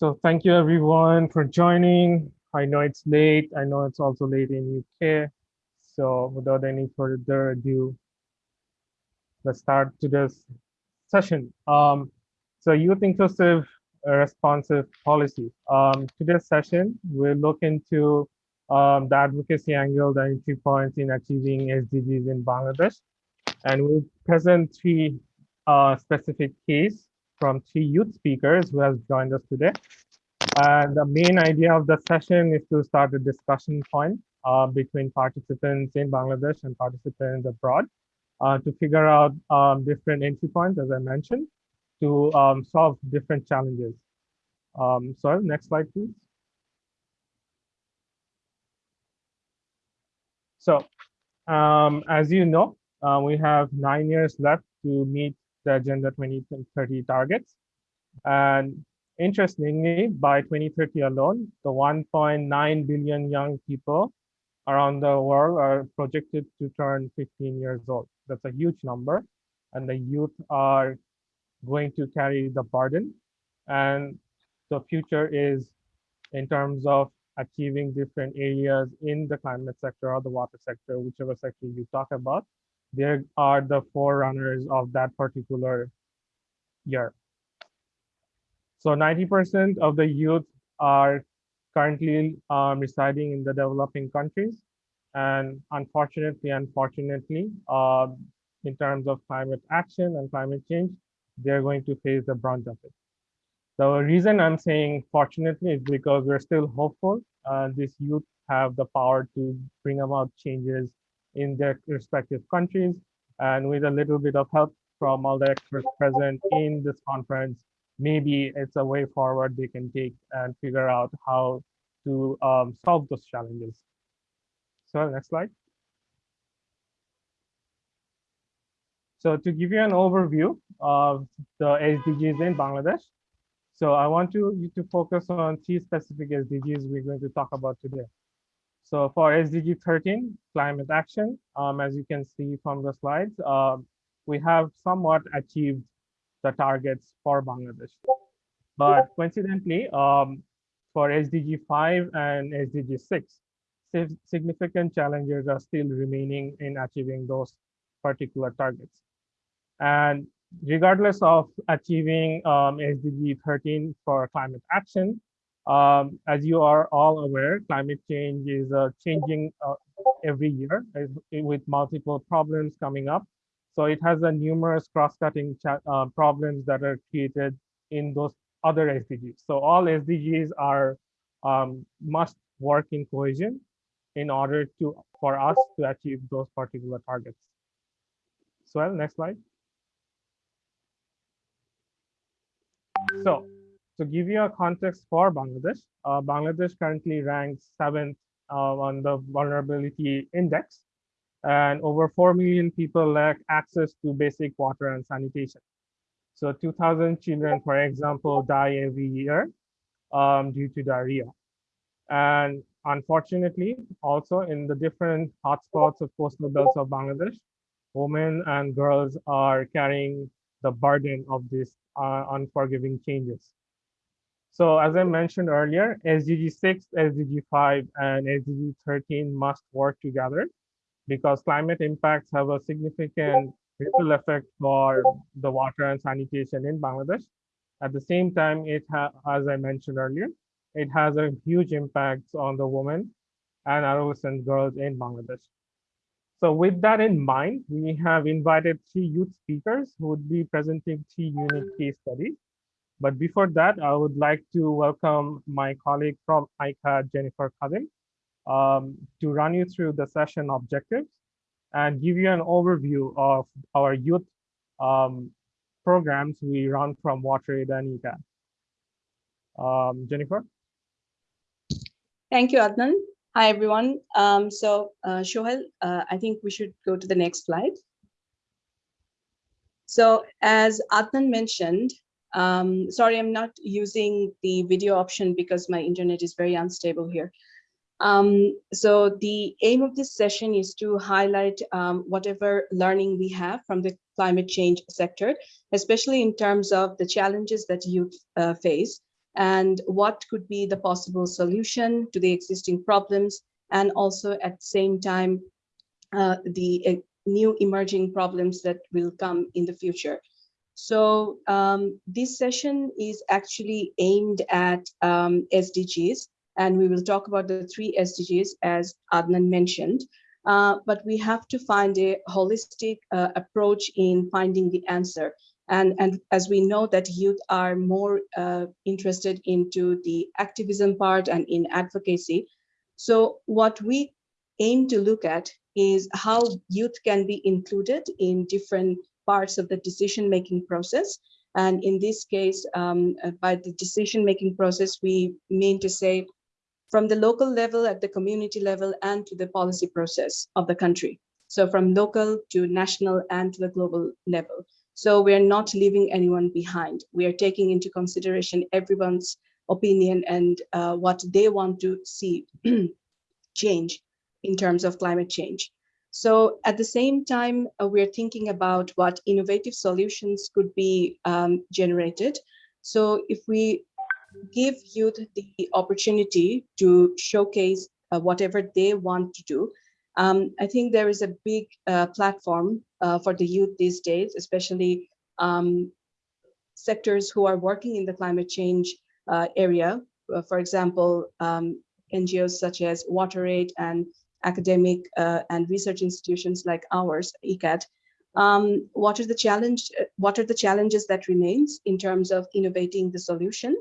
So thank you everyone for joining. I know it's late. I know it's also late in UK. So without any further ado, let's start today's session. Um, so youth inclusive responsive policy. Um, today's session, we'll look into um, the advocacy angle, the entry points in achieving SDGs in Bangladesh. And we'll present three uh, specific case from three youth speakers who has joined us today. And the main idea of the session is to start a discussion point uh, between participants in Bangladesh and participants abroad uh, to figure out um, different entry points, as I mentioned, to um, solve different challenges. Um, so next slide, please. So um, as you know, uh, we have nine years left to meet the Agenda 2030 targets. And interestingly, by 2030 alone, the 1.9 billion young people around the world are projected to turn 15 years old. That's a huge number. And the youth are going to carry the burden. And the future is in terms of achieving different areas in the climate sector or the water sector, whichever sector you talk about, they are the forerunners of that particular year. So 90% of the youth are currently um, residing in the developing countries. And unfortunately, unfortunately, uh, in terms of climate action and climate change, they're going to face the brunt of it. The reason I'm saying fortunately is because we're still hopeful. Uh, youth have the power to bring about changes in their respective countries. And with a little bit of help from all the experts present in this conference, maybe it's a way forward they can take and figure out how to um, solve those challenges. So next slide. So to give you an overview of the SDGs in Bangladesh, so I want you, you to focus on three specific SDGs we're going to talk about today. So for SDG 13, climate action, um, as you can see from the slides, uh, we have somewhat achieved the targets for Bangladesh. But coincidentally, um, for SDG 5 and SDG 6, significant challenges are still remaining in achieving those particular targets. And regardless of achieving um, SDG 13 for climate action, um, as you are all aware, climate change is uh, changing uh, every year with multiple problems coming up. So it has a numerous cross-cutting uh, problems that are created in those other SDGs. So all SDGs are um, must work in cohesion in order to for us to achieve those particular targets. So next slide. So to give you a context for Bangladesh, uh, Bangladesh currently ranks seventh uh, on the vulnerability index, and over 4 million people lack access to basic water and sanitation. So 2,000 children, for example, die every year um, due to diarrhea. And unfortunately, also in the different hotspots of coastal belts of Bangladesh, women and girls are carrying the burden of these uh, unforgiving changes. So as I mentioned earlier, SDG 6, SDG 5, and SDG 13 must work together because climate impacts have a significant ripple effect for the water and sanitation in Bangladesh. At the same time, it as I mentioned earlier, it has a huge impact on the women and adolescent girls in Bangladesh. So with that in mind, we have invited three youth speakers who would be presenting three unique case studies. But before that, I would like to welcome my colleague from ICA, Jennifer Khadim, um, to run you through the session objectives and give you an overview of our youth um, programs we run from WaterAid and ICA. Um, Jennifer? Thank you, Adnan. Hi, everyone. Um, so, uh, Shohel, uh, I think we should go to the next slide. So as Adnan mentioned, um, sorry, I'm not using the video option because my internet is very unstable here. Um, so the aim of this session is to highlight um, whatever learning we have from the climate change sector, especially in terms of the challenges that youth uh, face and what could be the possible solution to the existing problems, and also at the same time, uh, the uh, new emerging problems that will come in the future. So um, this session is actually aimed at um, SDGs, and we will talk about the three SDGs as Adnan mentioned. Uh, but we have to find a holistic uh, approach in finding the answer. And, and as we know that youth are more uh, interested into the activism part and in advocacy. So what we aim to look at is how youth can be included in different parts of the decision-making process. And in this case, um, uh, by the decision-making process, we mean to say from the local level at the community level and to the policy process of the country. So from local to national and to the global level. So we're not leaving anyone behind. We are taking into consideration everyone's opinion and uh, what they want to see change in terms of climate change. So at the same time, uh, we're thinking about what innovative solutions could be um, generated. So if we give youth the opportunity to showcase uh, whatever they want to do. Um, I think there is a big uh, platform uh, for the youth these days, especially um, sectors who are working in the climate change uh, area. Uh, for example, um, NGOs such as WaterAid and academic uh, and research institutions like ours, ICAD. Um, what are the challenge? What are the challenges that remains in terms of innovating the solution?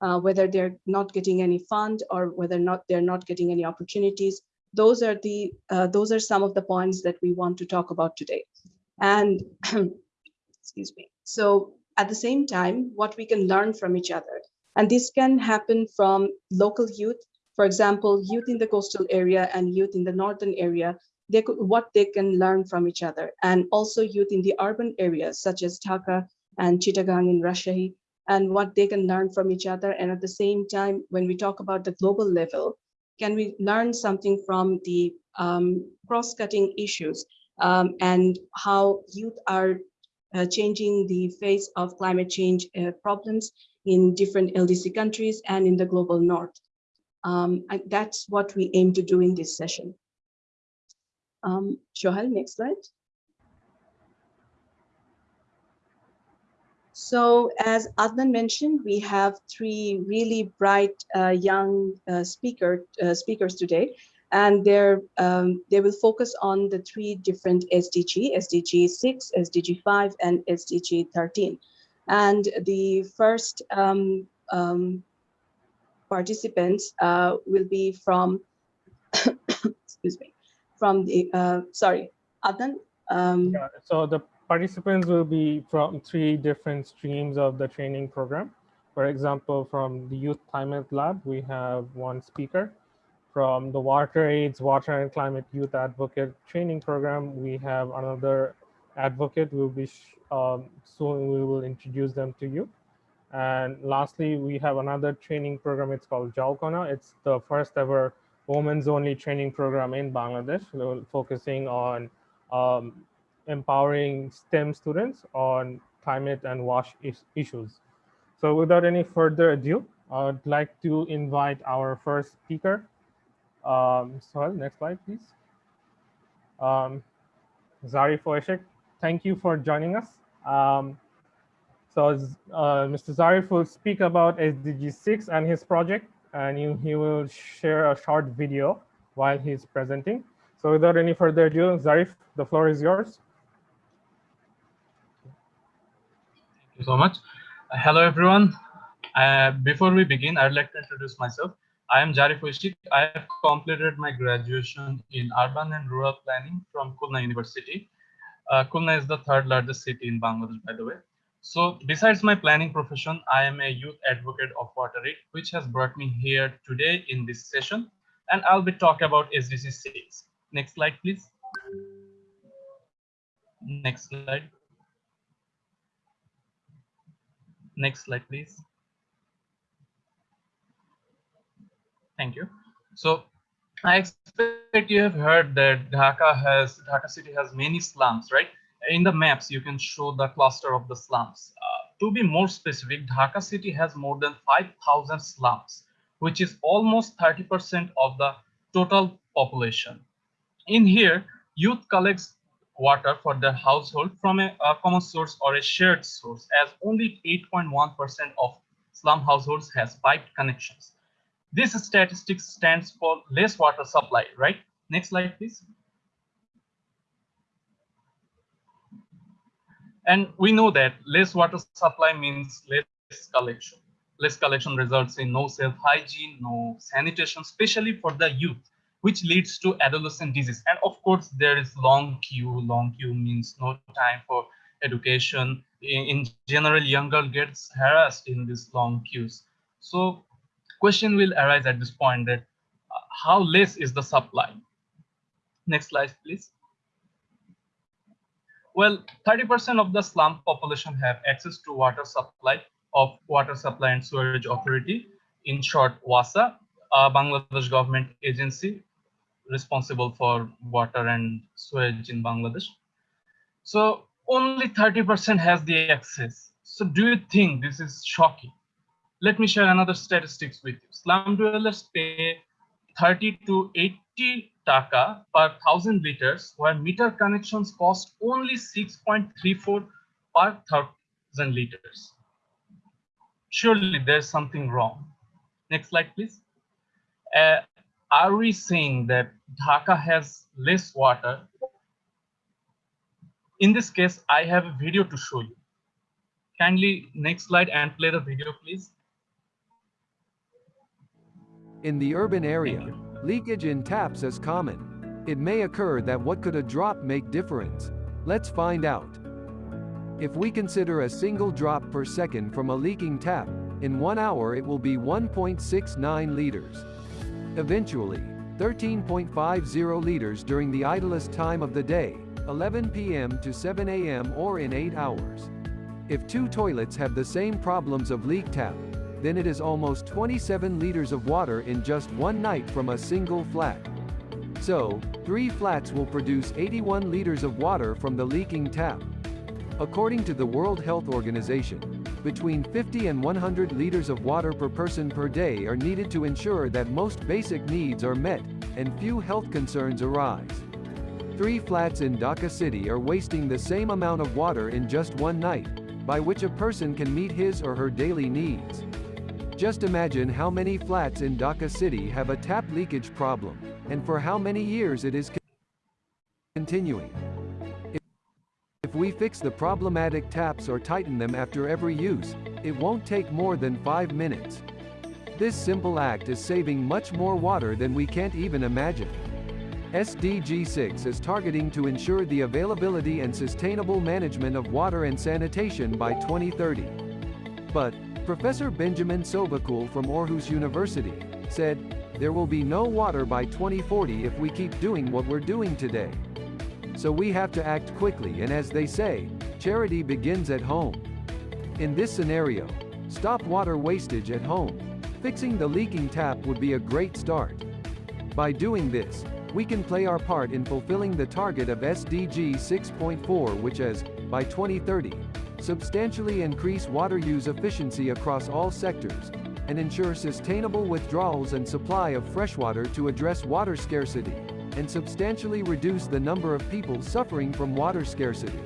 uh, whether they're not getting any fund or whether not they're not getting any opportunities. Those are the uh, those are some of the points that we want to talk about today. And excuse me. So at the same time, what we can learn from each other. And this can happen from local youth, for example, youth in the coastal area and youth in the northern area, they could, what they can learn from each other. And also youth in the urban areas, such as Dhaka and Chittagong in Rajshahi, and what they can learn from each other. And at the same time, when we talk about the global level, can we learn something from the um, cross-cutting issues um, and how youth are uh, changing the face of climate change uh, problems in different LDC countries and in the global north. Um, and that's what we aim to do in this session. Um, Shohal, next slide. So as Adnan mentioned, we have three really bright uh, young uh, speaker, uh, speakers today, and they're, um, they will focus on the three different SDG, SDG 6, SDG 5, and SDG 13. And the first um, um, participants uh, will be from, excuse me, from the, uh, sorry, Adnan. Um, yeah, so the participants will be from three different streams of the training program. For example, from the Youth Climate Lab, we have one speaker. From the WaterAid's Water and Climate Youth Advocate Training Program, we have another advocate. We will be um, soon we will introduce them to you. And lastly, we have another training program. It's called Jalkona. It's the first ever women's only training program in Bangladesh, focusing on um, empowering STEM students on climate and WASH is issues. So without any further ado, I'd like to invite our first speaker. Um, so next slide, please. Um, Zarif Oeshek, thank you for joining us. Um, so uh, Mr. Zarif will speak about SDG 6 and his project, and you, he will share a short video while he's presenting. So without any further ado, Zarif, the floor is yours. Thank you so much. Uh, hello, everyone. Uh, before we begin, I'd like to introduce myself. I am Zarif Oeshek. I have completed my graduation in urban and rural planning from Khulna University. Uh, is the third largest city in Bangladesh, by the way. So besides my planning profession, I am a youth advocate of WaterAid, which has brought me here today in this session. And I'll be talking about SDG 6. Next slide, please. Next slide. Next slide, please. Thank you. So I expect you have heard that Dhaka has Dhaka city has many slums, right? In the maps, you can show the cluster of the slums. Uh, to be more specific, Dhaka city has more than 5,000 slums, which is almost 30% of the total population. In here, youth collects water for their household from a, a common source or a shared source as only 8.1% of slum households has piped connections. This statistic stands for less water supply, right? Next slide, please. And we know that less water supply means less collection. Less collection results in no self-hygiene, no sanitation, especially for the youth which leads to adolescent disease. And of course, there is long queue. Long queue means no time for education. In, in general, younger gets harassed in these long queues. So question will arise at this point that uh, how less is the supply? Next slide, please. Well, 30% of the slum population have access to water supply of Water Supply and Sewerage Authority, in short, WASA, a Bangladesh government agency responsible for water and sewage in Bangladesh. So only 30% has the access. So do you think this is shocking? Let me share another statistics with you. Slum dwellers pay 30 to 80 taka per thousand liters, where meter connections cost only 6.34 per thousand liters. Surely there's something wrong. Next slide, please. Uh, are we saying that Dhaka has less water? In this case, I have a video to show you. Kindly next slide and play the video, please. In the urban area, leakage in taps is common. It may occur that what could a drop make difference? Let's find out. If we consider a single drop per second from a leaking tap, in one hour it will be 1.69 liters. Eventually, 13.50 liters during the idlest time of the day, 11 p.m. to 7 a.m. or in 8 hours. If two toilets have the same problems of leak tap, then it is almost 27 liters of water in just one night from a single flat. So, three flats will produce 81 liters of water from the leaking tap. According to the World Health Organization, between 50 and 100 liters of water per person per day are needed to ensure that most basic needs are met, and few health concerns arise. Three flats in Dhaka city are wasting the same amount of water in just one night, by which a person can meet his or her daily needs. Just imagine how many flats in Dhaka city have a tap leakage problem, and for how many years it is continuing. If we fix the problematic taps or tighten them after every use, it won't take more than 5 minutes. This simple act is saving much more water than we can't even imagine. SDG 6 is targeting to ensure the availability and sustainable management of water and sanitation by 2030. But, Professor Benjamin Sovacool from Aarhus University, said, there will be no water by 2040 if we keep doing what we're doing today. So we have to act quickly and as they say, charity begins at home. In this scenario, stop water wastage at home. Fixing the leaking tap would be a great start. By doing this, we can play our part in fulfilling the target of SDG 6.4 which is, by 2030, substantially increase water use efficiency across all sectors, and ensure sustainable withdrawals and supply of freshwater to address water scarcity and substantially reduce the number of people suffering from water scarcity.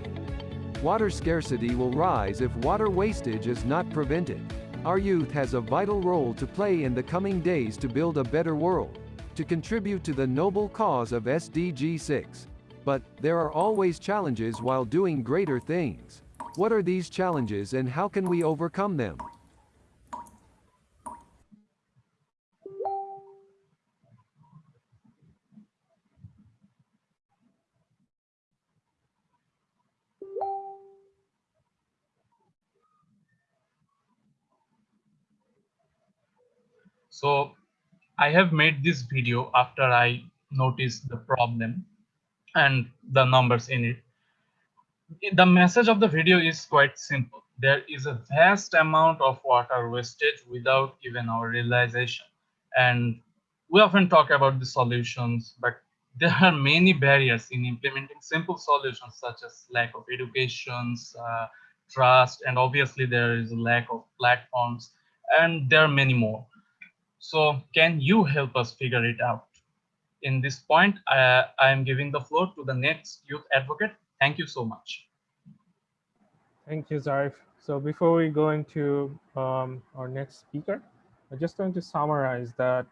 Water scarcity will rise if water wastage is not prevented. Our youth has a vital role to play in the coming days to build a better world, to contribute to the noble cause of SDG 6. But, there are always challenges while doing greater things. What are these challenges and how can we overcome them? So I have made this video after I noticed the problem and the numbers in it. The message of the video is quite simple. There is a vast amount of water wastage without even our realization. And we often talk about the solutions, but there are many barriers in implementing simple solutions such as lack of education, uh, trust, and obviously there is a lack of platforms, and there are many more. So can you help us figure it out? In this point, I, I am giving the floor to the next youth advocate. Thank you so much. Thank you, Zarif. So before we go into um, our next speaker, I'm just going to summarize that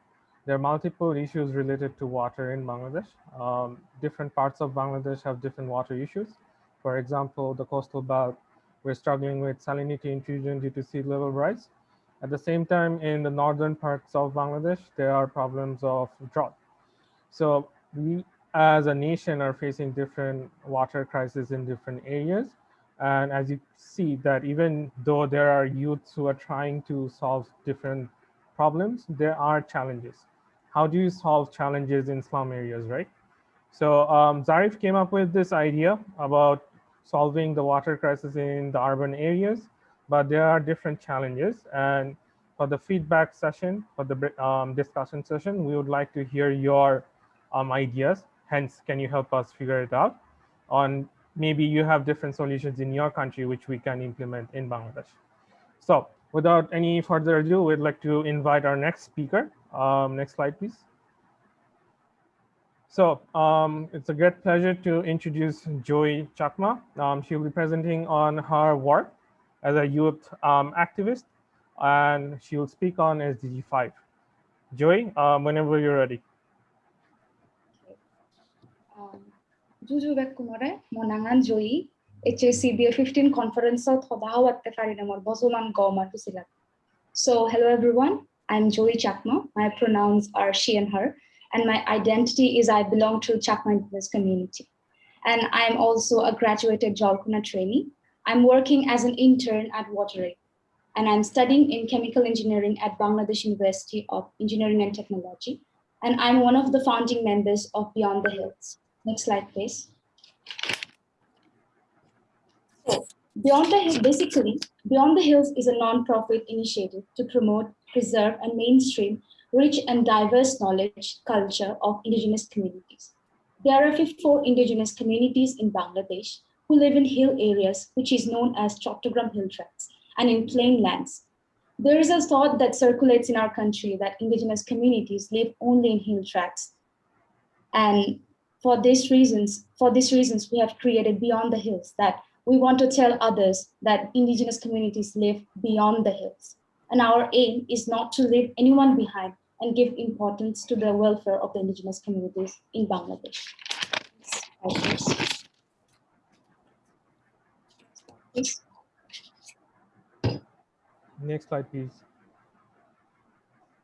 there are multiple issues related to water in Bangladesh. Um, different parts of Bangladesh have different water issues. For example, the coastal belt, we're struggling with salinity intrusion due to sea level rise. At the same time, in the northern parts of Bangladesh, there are problems of drought. So we as a nation are facing different water crises in different areas. And as you see that even though there are youths who are trying to solve different problems, there are challenges. How do you solve challenges in slum areas, right? So um, Zarif came up with this idea about solving the water crisis in the urban areas, but there are different challenges. And for the feedback session, for the um, discussion session, we would like to hear your um, ideas. Hence, can you help us figure it out on maybe you have different solutions in your country which we can implement in Bangladesh. So without any further ado, we'd like to invite our next speaker. Um, next slide, please. So um, it's a great pleasure to introduce Joy Chakma. Um, she'll be presenting on her work as a youth um, activist, and she will speak on SDG 5. Joy, um, whenever you're ready. Juju kumare monangan Joy HACBA 15 conference out hodahawat tefarina mor bozuman goma tusilat. So hello everyone, I'm Joy Chakma. My pronouns are she and her, and my identity is I belong to Chakma indigenous community. And I'm also a graduated Jalkuna trainee. I'm working as an intern at WaterAid, and I'm studying in chemical engineering at Bangladesh University of Engineering and Technology. And I'm one of the founding members of Beyond the Hills. Next slide, please. So, Beyond the Hills, basically, Beyond the Hills is a non-profit initiative to promote, preserve, and mainstream rich and diverse knowledge culture of indigenous communities. There are 54 indigenous communities in Bangladesh who live in hill areas, which is known as Chattogram hill tracts, and in plain lands. There is a thought that circulates in our country that indigenous communities live only in hill tracts. And for these reasons, for these reasons, we have created Beyond the Hills that we want to tell others that indigenous communities live beyond the hills. And our aim is not to leave anyone behind and give importance to the welfare of the indigenous communities in Bangladesh. Next slide, please.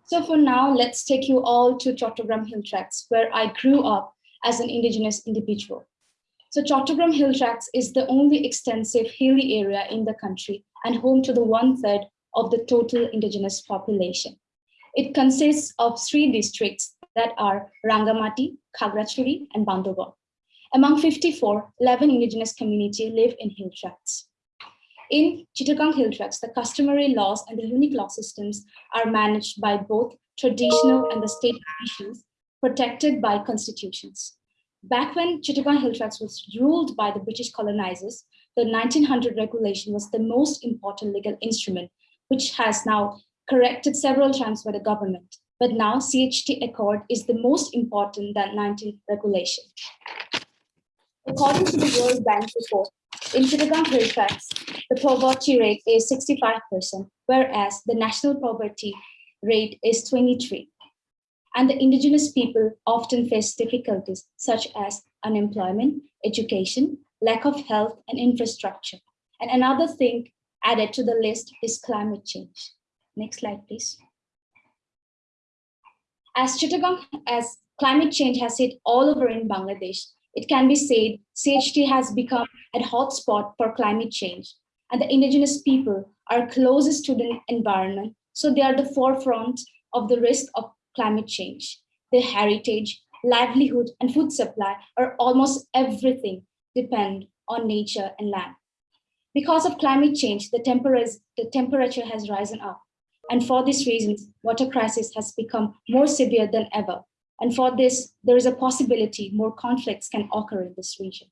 So for now, let's take you all to Chattogram Hill Tracts, where I grew up as an indigenous individual. So Chattogram Hill Tracts is the only extensive hilly area in the country and home to the one third of the total indigenous population. It consists of three districts that are Rangamati, Khagrachuri, and Bandarban. Among 54, 11 indigenous community live in hill tracts. In Chittagong hill tracts, the customary laws and the unique law systems are managed by both traditional and the state officials protected by constitutions. Back when Chittagong Hill Tracts was ruled by the British colonizers, the 1900 regulation was the most important legal instrument, which has now corrected several times by the government. But now CHT Accord is the most important than 19 regulation. According to the World Bank report, in Chittagong Hill Tracts, the poverty rate is 65%, whereas the national poverty rate is 23 and the indigenous people often face difficulties such as unemployment, education, lack of health and infrastructure. And another thing added to the list is climate change. Next slide, please. As Chittagong, as climate change has hit all over in Bangladesh, it can be said CHT has become a hotspot for climate change and the indigenous people are closest to the environment. So they are the forefront of the risk of climate change. Their heritage, livelihood, and food supply are almost everything depend on nature and land. Because of climate change, the, the temperature has risen up. And for this reason, water crisis has become more severe than ever. And for this, there is a possibility more conflicts can occur in this region.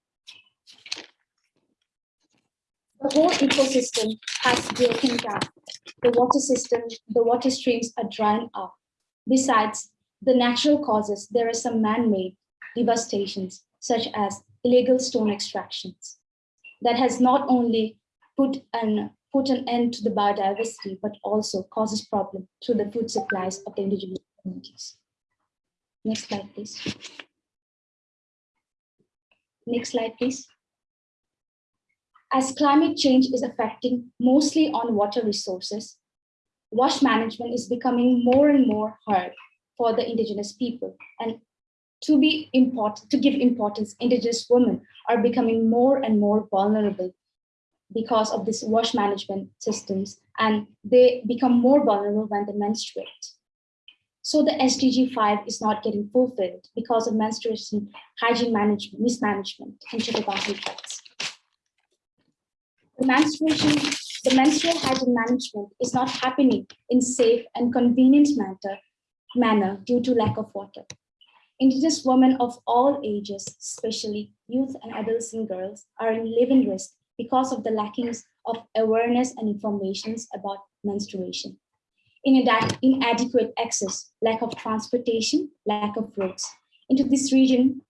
the whole ecosystem has broken down. The water system, the water streams are drying up. Besides the natural causes, there are some man-made devastations, such as illegal stone extractions, that has not only put an put an end to the biodiversity, but also causes problem to the food supplies of the indigenous communities. Next slide, please. Next slide, please. As climate change is affecting mostly on water resources, wash management is becoming more and more hard for the indigenous people. And to be important, to give importance, indigenous women are becoming more and more vulnerable because of this wash management systems and they become more vulnerable when they menstruate. So the SDG 5 is not getting fulfilled because of menstruation hygiene management, mismanagement in Chittagong tracts. The menstruation, the menstrual hygiene management is not happening in safe and convenient manner, manner due to lack of water. Indigenous women of all ages, especially youth and adolescent girls, are in living risk because of the lackings of awareness and informations about menstruation. Inadequate access, lack of transportation, lack of roads. Into this region,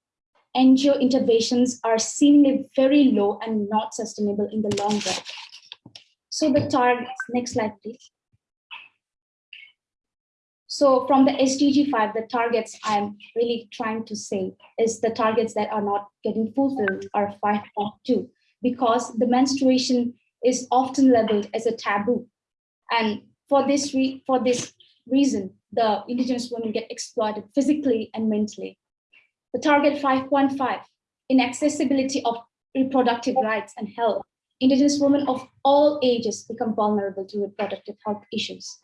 NGO interventions are seemingly very low and not sustainable in the long run. So the targets, next slide, please. So from the SDG 5, the targets I'm really trying to say is the targets that are not getting fulfilled are 5.2 because the menstruation is often labeled as a taboo. And for this, for this reason, the indigenous women get exploited physically and mentally. The target 5.5, inaccessibility of reproductive rights and health. Indigenous women of all ages become vulnerable to reproductive health issues.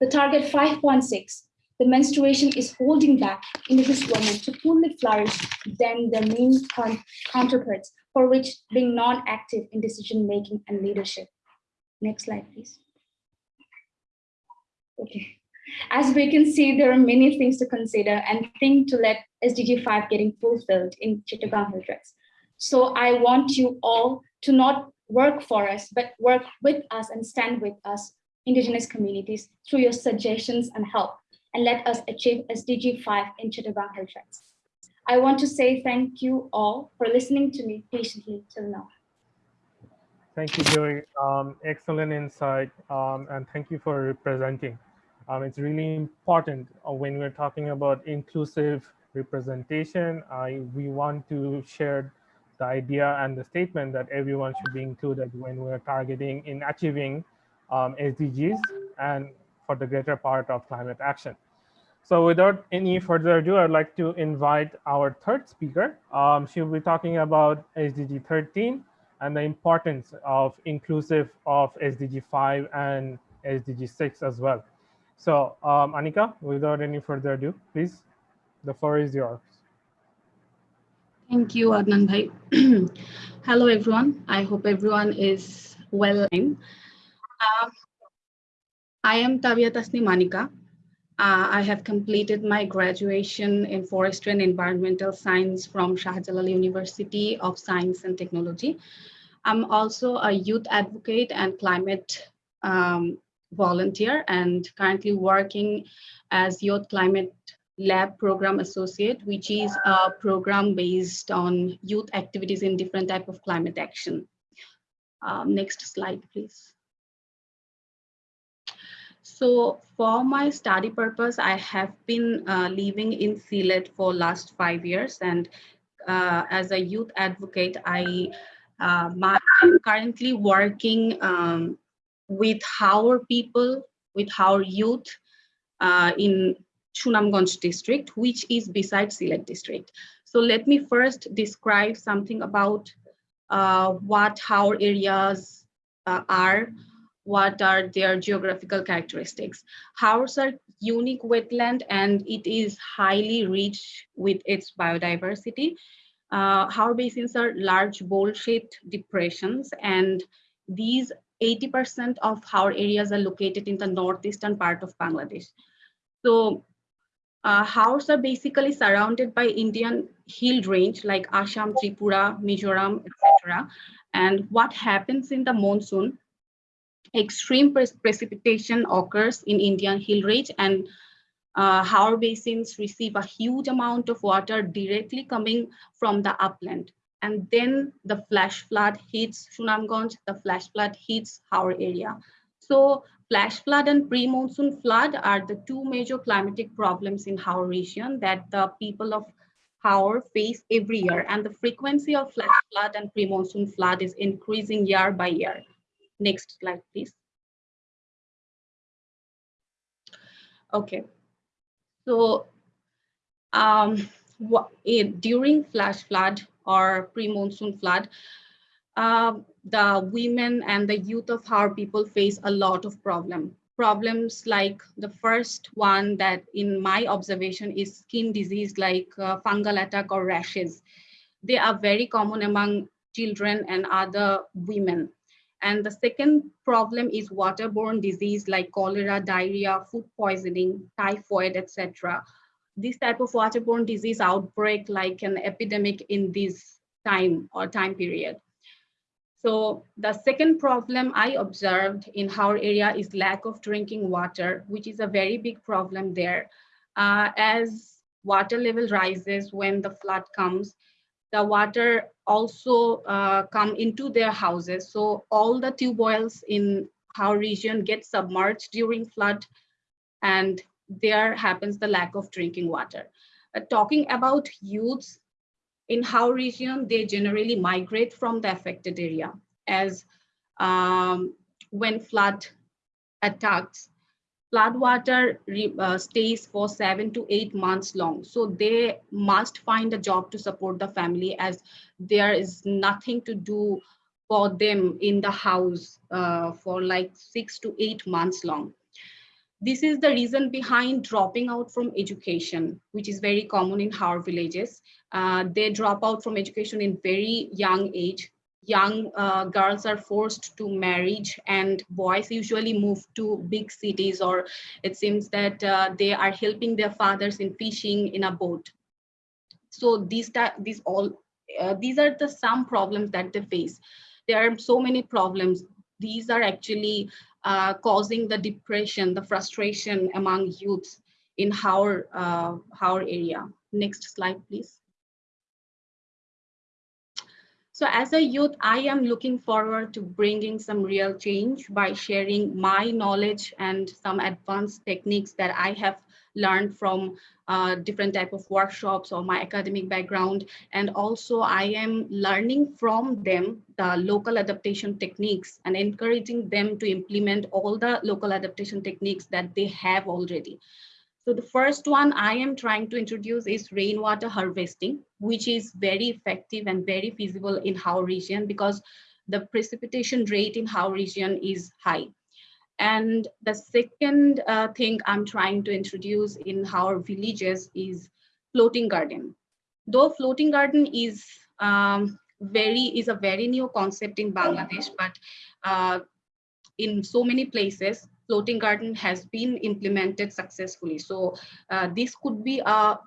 The target 5.6, the menstruation is holding back indigenous women to fully flourish than their main counterparts for which being non-active in decision-making and leadership. Next slide, please. Okay. As we can see, there are many things to consider and think to let SDG 5 getting fulfilled in Chittagong Hill Tracts. So I want you all to not work for us, but work with us and stand with us, Indigenous communities, through your suggestions and help, and let us achieve SDG 5 in Chittagong Hill Tracts. I want to say thank you all for listening to me patiently till now. Thank you, Joy. Um, excellent insight, um, and thank you for presenting. Um, it's really important uh, when we're talking about inclusive representation. I, we want to share the idea and the statement that everyone should be included when we're targeting in achieving um, SDGs and for the greater part of climate action. So without any further ado, I'd like to invite our third speaker. Um, she'll be talking about SDG 13 and the importance of inclusive of SDG 5 and SDG 6 as well. So um, Anika, without any further ado, please, the floor is yours. Thank you, Adnan Bhai. Hello, everyone. I hope everyone is well. Uh, I am Tavia Tasnim Anika. Uh, I have completed my graduation in forestry and environmental science from Shahjalal University of Science and Technology. I'm also a youth advocate and climate um, volunteer and currently working as Youth Climate Lab Program Associate, which is a program based on youth activities in different type of climate action. Um, next slide, please. So for my study purpose, I have been uh, living in Sylhet for last five years. And uh, as a youth advocate, I uh, am currently working um, with our people, with our youth uh, in Sunamganj district, which is beside Sylhet district. So let me first describe something about uh, what our areas uh, are what are their geographical characteristics. Haors are unique wetland and it is highly rich with its biodiversity. Uh, basins are large bowl-shaped depressions and these 80% of Haor areas are located in the northeastern part of Bangladesh. So uh, Haors are basically surrounded by Indian hill range like Assam, Tripura, Mizoram, etc. And what happens in the monsoon, extreme pre precipitation occurs in Indian hill range and uh, basins receive a huge amount of water directly coming from the upland. And then the flash flood hits Sunamganj, the flash flood hits Haor area. So flash flood and pre-monsoon flood are the two major climatic problems in Haor region that the people of Haor face every year. And the frequency of flash flood and pre-monsoon flood is increasing year by year. Next slide, please. Okay, so um, what, it, during flash flood or pre-monsoon flood, uh, the women and the youth of our people face a lot of problem. Problems like the first one that in my observation is skin disease like uh, fungal attack or rashes. They are very common among children and other women. And the second problem is waterborne disease like cholera, diarrhea, food poisoning, typhoid, etc. This type of waterborne disease outbreak like an epidemic in this time or time period. So the second problem I observed in our area is lack of drinking water, which is a very big problem there. Uh, as water level rises when the flood comes, the water also uh, come into their houses. So all the tube wells in our region get submerged during flood and there happens the lack of drinking water. Uh, talking about youths in Haor region, they generally migrate from the affected area as um, when flood attacks, flood water uh, stays for seven to eight months long. So they must find a job to support the family as there is nothing to do for them in the house uh, for like six to eight months long. This is the reason behind dropping out from education, which is very common in our villages. Uh, they drop out from education in very young age. Young uh, girls are forced to marriage and boys usually move to big cities or it seems that uh, they are helping their fathers in fishing in a boat. So these these all uh, these are the some problems that they face. There are so many problems. These are actually uh, causing the depression the frustration among youths in our uh, our area. Next slide please so as a youth, I am looking forward to bringing some real change by sharing my knowledge and some advanced techniques that I have learned from uh, different type of workshops or my academic background. And also I am learning from them the local adaptation techniques and encouraging them to implement all the local adaptation techniques that they have already. So the first one I am trying to introduce is rainwater harvesting, which is very effective and very feasible in our region because the precipitation rate in our region is high. And the second uh, thing I'm trying to introduce in our villages is floating garden. Though floating garden is um, very is a very new concept in Bangladesh, but uh, in so many places, floating garden has been implemented successfully. So uh, this could be a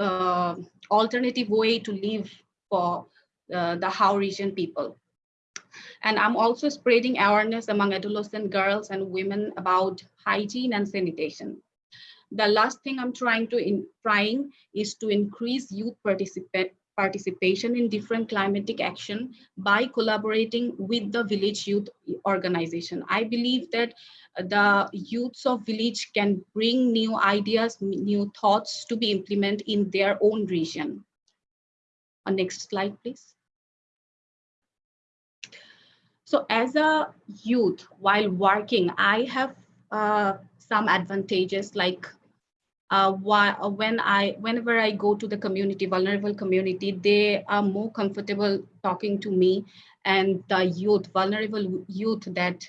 uh, alternative way to live for uh, the Haor region people. And I'm also spreading awareness among adolescent girls and women about hygiene and sanitation. The last thing I'm trying to in, trying is to increase youth participate participation in different climatic action by collaborating with the village youth organization. I believe that the youths of village can bring new ideas, new thoughts to be implemented in their own region. Uh, next slide, please. So as a youth, while working, I have uh, some advantages like uh, uh, when I, whenever I go to the community, vulnerable community, they are more comfortable talking to me and the youth, vulnerable youth that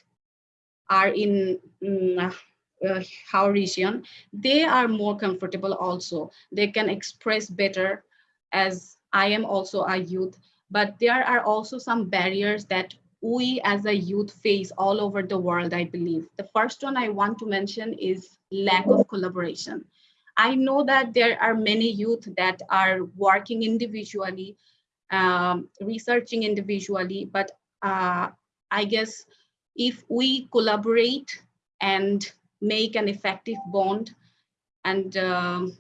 are in um, uh, our region, they are more comfortable also. They can express better as I am also a youth, but there are also some barriers that we as a youth face all over the world, I believe. The first one I want to mention is lack of collaboration. I know that there are many youth that are working individually, um, researching individually, but uh, I guess if we collaborate and make an effective bond and um,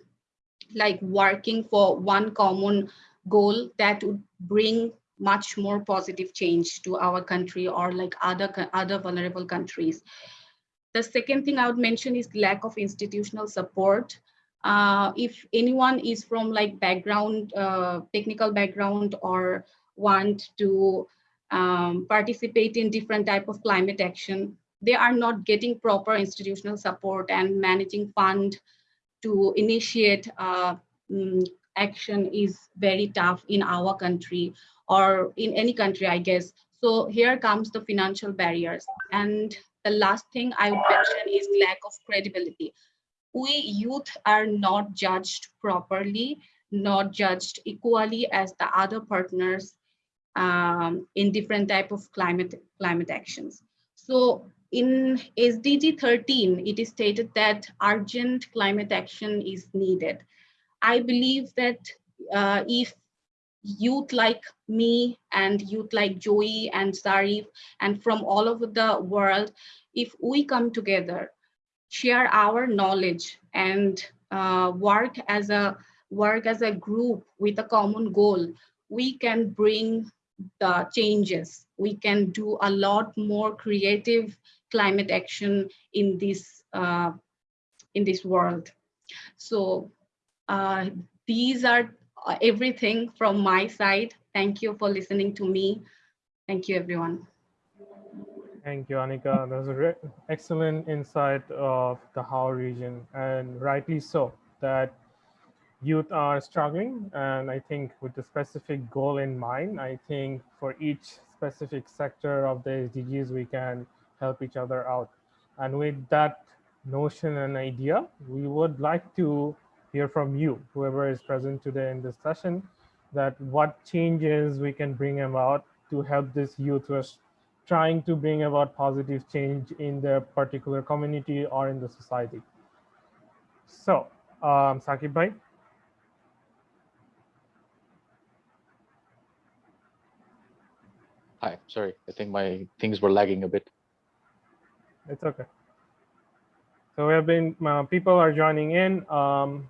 like working for one common goal that would bring much more positive change to our country or like other other vulnerable countries. The second thing I would mention is lack of institutional support. Uh, if anyone is from like background, uh, technical background or want to um, participate in different type of climate action, they are not getting proper institutional support and managing fund to initiate uh, mm, action is very tough in our country or in any country, I guess. So here comes the financial barriers. And the last thing I would mention is lack of credibility. We youth are not judged properly, not judged equally as the other partners um, in different type of climate climate actions. So in SDG 13, it is stated that urgent climate action is needed. I believe that uh, if youth like me and youth like Joey and Zarif and from all over the world, if we come together, share our knowledge and uh, work as a work as a group with a common goal, we can bring the changes. We can do a lot more creative climate action in this uh, in this world. So uh, these are uh, everything from my side. Thank you for listening to me. Thank you, everyone. Thank you, Anika. That was an excellent insight of the Haor region, and rightly so, that youth are struggling. And I think with the specific goal in mind, I think for each specific sector of the SDGs, we can help each other out. And with that notion and idea, we would like to hear from you, whoever is present today in this session, that what changes we can bring about to help this youth who trying to bring about positive change in their particular community or in the society. So, um, Sakib Bhai. Hi, sorry, I think my things were lagging a bit. It's okay. So we have been, uh, people are joining in. Um,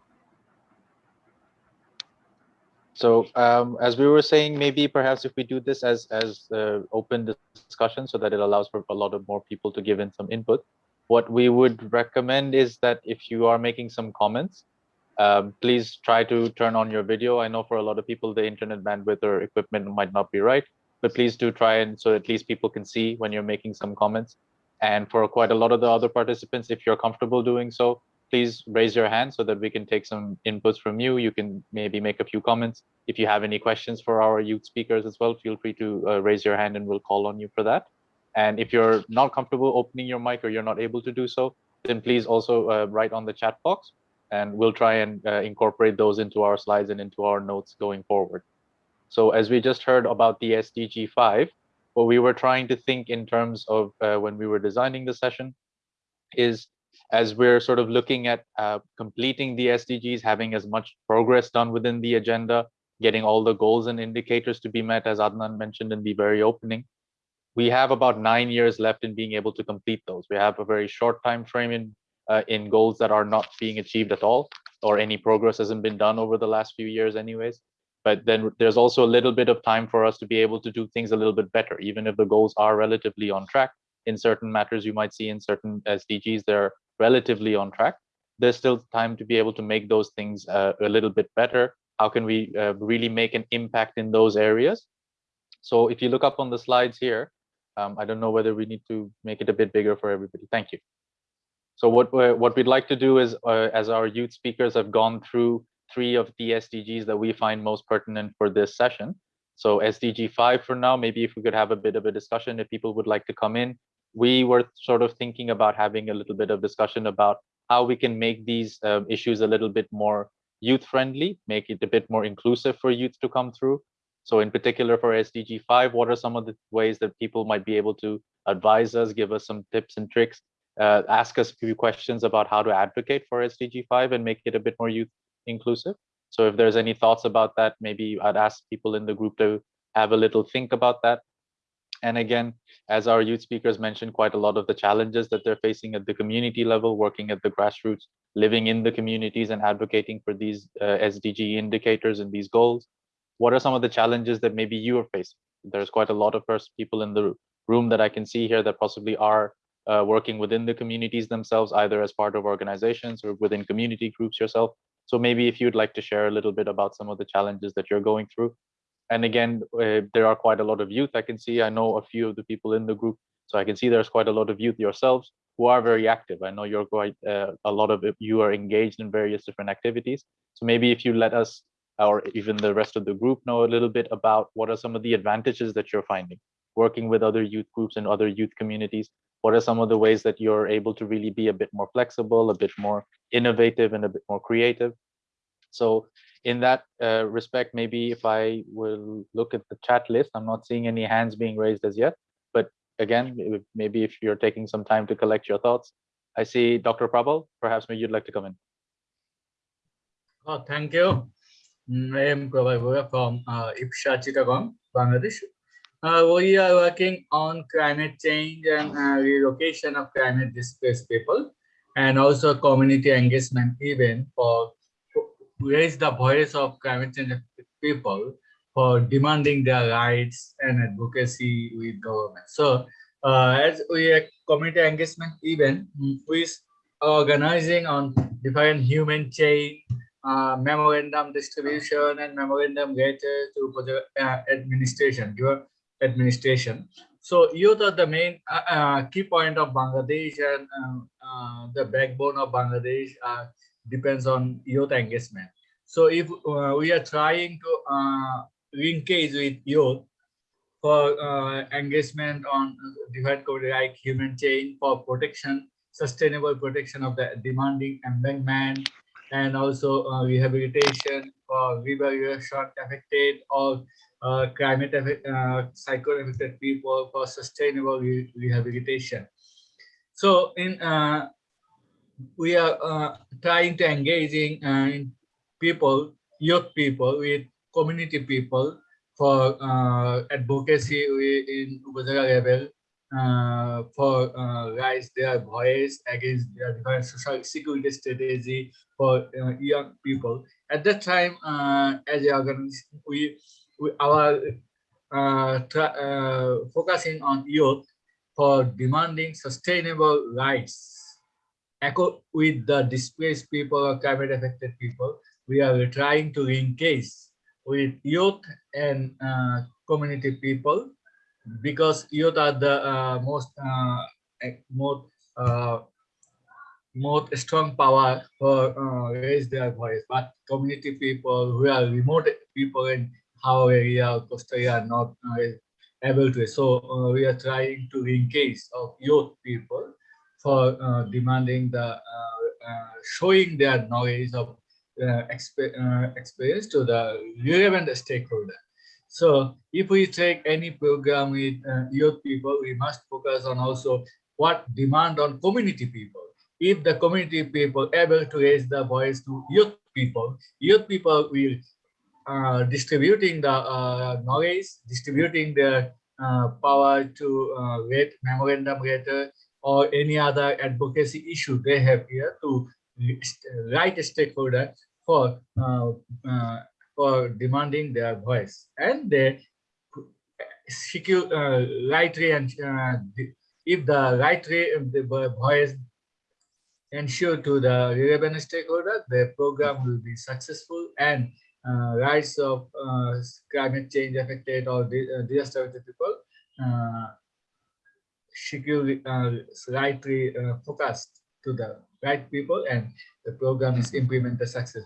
So um, as we were saying, maybe perhaps if we do this as as uh, open discussion so that it allows for a lot of more people to give in some input, what we would recommend is that if you are making some comments, um, please try to turn on your video. I know for a lot of people, the internet bandwidth or equipment might not be right, but please do try and so at least people can see when you're making some comments. And for quite a lot of the other participants, if you're comfortable doing so, please raise your hand so that we can take some inputs from you. You can maybe make a few comments. If you have any questions for our youth speakers as well, feel free to uh, raise your hand and we'll call on you for that. And if you're not comfortable opening your mic or you're not able to do so, then please also uh, write on the chat box and we'll try and uh, incorporate those into our slides and into our notes going forward. So as we just heard about the SDG 5, what we were trying to think in terms of uh, when we were designing the session is as we're sort of looking at uh, completing the SDGs, having as much progress done within the agenda, getting all the goals and indicators to be met, as Adnan mentioned in the very opening, we have about nine years left in being able to complete those. We have a very short time frame in uh, in goals that are not being achieved at all, or any progress hasn't been done over the last few years, anyways. But then there's also a little bit of time for us to be able to do things a little bit better, even if the goals are relatively on track. In certain matters, you might see in certain SDGs, there relatively on track, there's still time to be able to make those things uh, a little bit better. How can we uh, really make an impact in those areas? So if you look up on the slides here, um, I don't know whether we need to make it a bit bigger for everybody. Thank you. So what what we'd like to do is, uh, as our youth speakers have gone through three of the SDGs that we find most pertinent for this session. So SDG 5 for now, maybe if we could have a bit of a discussion if people would like to come in we were sort of thinking about having a little bit of discussion about how we can make these um, issues a little bit more youth friendly, make it a bit more inclusive for youth to come through. So in particular for SDG 5, what are some of the ways that people might be able to advise us, give us some tips and tricks uh, ask us a few questions about how to advocate for SDG 5 and make it a bit more youth inclusive. So if there's any thoughts about that, maybe I'd ask people in the group to have a little think about that. And again, as our youth speakers mentioned, quite a lot of the challenges that they're facing at the community level, working at the grassroots, living in the communities and advocating for these uh, SDG indicators and these goals. What are some of the challenges that maybe you are facing? There's quite a lot of first people in the room that I can see here that possibly are uh, working within the communities themselves, either as part of organizations or within community groups yourself. So maybe if you'd like to share a little bit about some of the challenges that you're going through. And again, uh, there are quite a lot of youth I can see. I know a few of the people in the group. So I can see there's quite a lot of youth yourselves who are very active. I know you're quite, uh, a lot of you are engaged in various different activities. So maybe if you let us, or even the rest of the group know a little bit about what are some of the advantages that you're finding working with other youth groups and other youth communities what are some of the ways that you're able to really be a bit more flexible, a bit more innovative and a bit more creative? So in that uh, respect, maybe if I will look at the chat list, I'm not seeing any hands being raised as yet. But again, maybe if you're taking some time to collect your thoughts, I see Dr. Prabal, perhaps maybe you'd like to come in. Oh, thank you. Mm, I am Prabal from uh, IPSHA Chittagong, Bangladesh. Uh, we are working on climate change and uh, relocation of climate displaced people and also community engagement event for raise the voice of climate change people for demanding their rights and advocacy with government. So uh, as we are community engagement event, we are organizing on different human chain, uh, memorandum distribution and memorandum letter to project uh, administration your administration. So youth are the main uh, uh, key point of Bangladesh and um, uh, the backbone of Bangladesh uh, depends on youth engagement. So if uh, we are trying to uh, linkage with youth for engagement on different like human chain for protection, sustainable protection of the demanding embankment, and also rehabilitation for river affected or uh, climate uh, cyclone affected people for sustainable re rehabilitation. So in uh, we are uh, trying to engaging uh, people, youth people with community people for uh, advocacy in Upazila level uh, for uh, raise their voice against their different social security strategy for uh, young people. At that time, uh, as a organization, we we our uh, uh, focusing on youth for demanding sustainable rights with the displaced people or climate affected people we are trying to engage with youth and uh, community people because youth are the uh, most uh, most uh, most strong power for uh, raise their voice but community people who are remote people in Haor area Costa are not uh, able to. So uh, we are trying to engage of youth people for uh, demanding the showing their knowledge of exp experience to the relevant stakeholder. So if we take any program with uh, youth people, we must focus on also what demand on community people. If the community people able to raise the voice to youth people, youth people will uh, distributing the uh, knowledge, distributing the uh, power to uh, read memorandum letter or any other advocacy issue they have here to write a stakeholder for uh, uh, for demanding their voice. And they secure uh, right and if the right way the voice ensure to the relevant stakeholder, the program will be successful and uh, rights of uh, climate change affected or uh, disaster affected people securely uh, rightly uh, focused to the right people and the program is implemented successfully.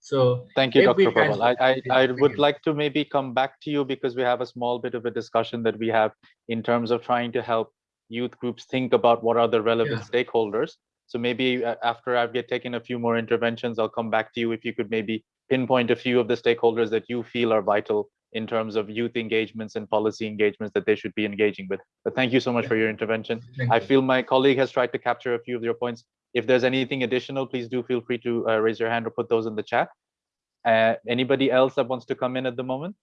So thank you, Dr. Prabal. I, I, I would like to maybe come back to you because we have a small bit of a discussion that we have in terms of trying to help youth groups think about what are the relevant yeah. stakeholders. So maybe uh, after I've get taken a few more interventions, I'll come back to you if you could maybe pinpoint a few of the stakeholders that you feel are vital in terms of youth engagements and policy engagements that they should be engaging with. But thank you so much for your intervention. Thank I you. feel my colleague has tried to capture a few of your points. If there's anything additional, please do feel free to uh, raise your hand or put those in the chat. Uh, anybody else that wants to come in at the moment?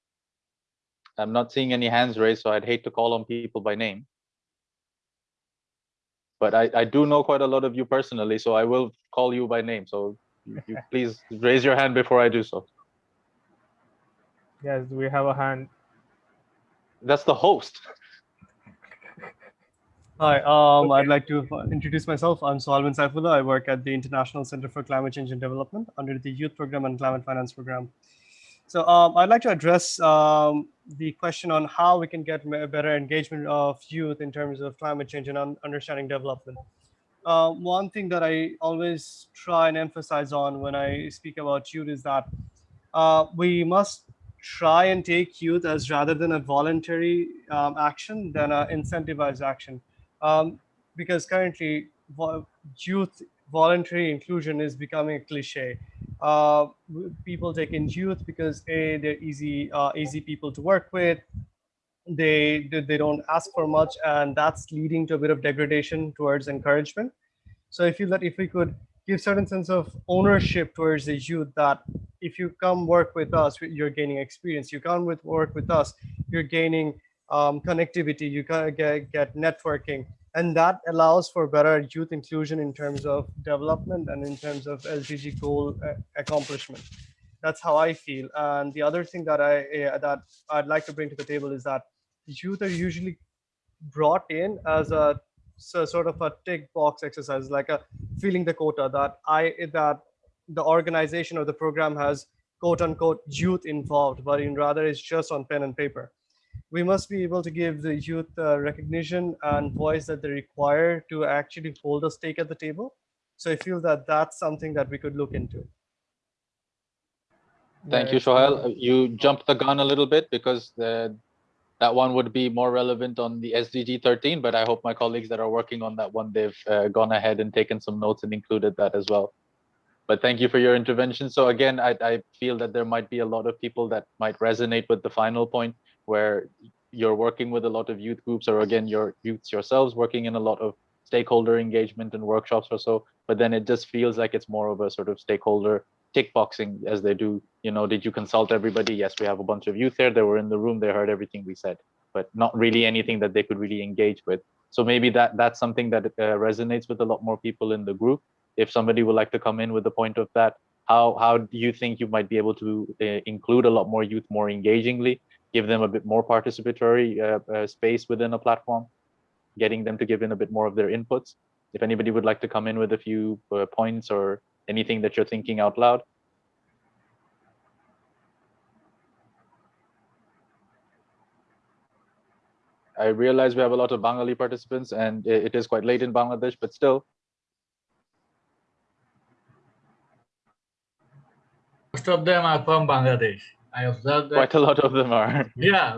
I'm not seeing any hands raised, so I'd hate to call on people by name. But I, I do know quite a lot of you personally, so I will call you by name. So you, you please raise your hand before I do so. Yes, we have a hand. That's the host. Hi, um, I'd like to introduce myself. I'm Salman Saifullah. I work at the International Center for Climate Change and Development under the Youth Program and Climate Finance Program. So um, I'd like to address um, the question on how we can get me- better engagement of youth in terms of climate change and un- understanding development. Uh, one thing that I always try and emphasize on when I speak about youth is that uh, we must try and take youth as rather than a voluntary um, action than an incentivized action um, because currently vo- youth voluntary inclusion is becoming a cliche. Uh, people take in youth because a they're easy uh, easy people to work with. They they they don't ask for much, and that's leading to a bit of degradation towards encouragement. So I feel that if we could give certain sense of ownership towards the youth, that if you come work with us, you're gaining experience. You come with work with us, you're gaining um, connectivity, you get, get networking, and that allows for better youth inclusion in terms of development and in terms of SDG goal uh, accomplishment. That's how I feel. And the other thing that I uh, that I'd like to bring to the table is that youth are usually brought in as a so sort of a tick box exercise, like a feeling the quota that I that the organization or the program has quote unquote youth involved, but in rather it's just on pen and paper we must be able to give the youth uh, recognition and voice that they require to actually hold a stake at the table. So I feel that that's something that we could look into. Thank you, it's, Shohail. You jumped the gun a little bit because the, that one would be more relevant on the SDG 13, but I hope my colleagues that are working on that one, they've uh, gone ahead and taken some notes and included that as well. But thank you for your intervention. So again, I, I feel that there might be a lot of people that might resonate with the final point where you're working with a lot of youth groups or again, your youths yourselves working in a lot of stakeholder engagement and workshops or so, but then it just feels like it's more of a sort of stakeholder tick boxing as they do, you know, did you consult everybody? Yes, we have a bunch of youth there. They were in the room. They heard everything we said, but not really anything that they could really engage with. So maybe that that's something that uh, resonates with a lot more people in the group. If somebody would like to come in with the point of that, how how do you think you might be able to uh, include a lot more youth more engagingly, give them a bit more participatory uh, uh, space within a platform, getting them to give in a bit more of their inputs? If anybody would like to come in with a few uh, points or anything that you're thinking out loud. I realize we have a lot of Bengali participants and it is quite late in Bangladesh, but still, Most of them are from Bangladesh. I observed that. quite a lot of them are. Yeah,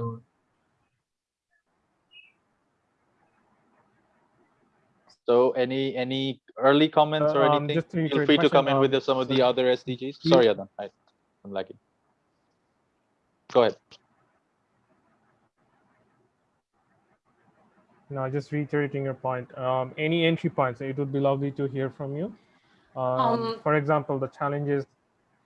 So any any early comments or Uh, um, anything? Feel reiterate free to come in um, with some of the other SDGs. Sorry, Adnan, I, I'm lagging. Go ahead. No, just reiterating your point. Um, any entry points, it would be lovely to hear from you. Um, Um, for example, the challenges.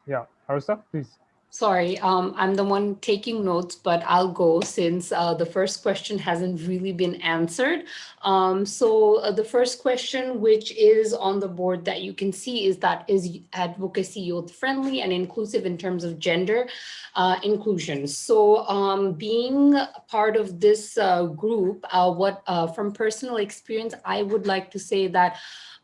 Yeah, Harissa, please. Sorry, um, I'm the one taking notes, but I'll go since uh, the first question hasn't really been answered. Um, so uh, the first question, which is on the board that you can see is that is advocacy youth friendly and inclusive in terms of gender uh, inclusion. So um, being part of this uh, group, uh, what uh, from personal experience, I would like to say that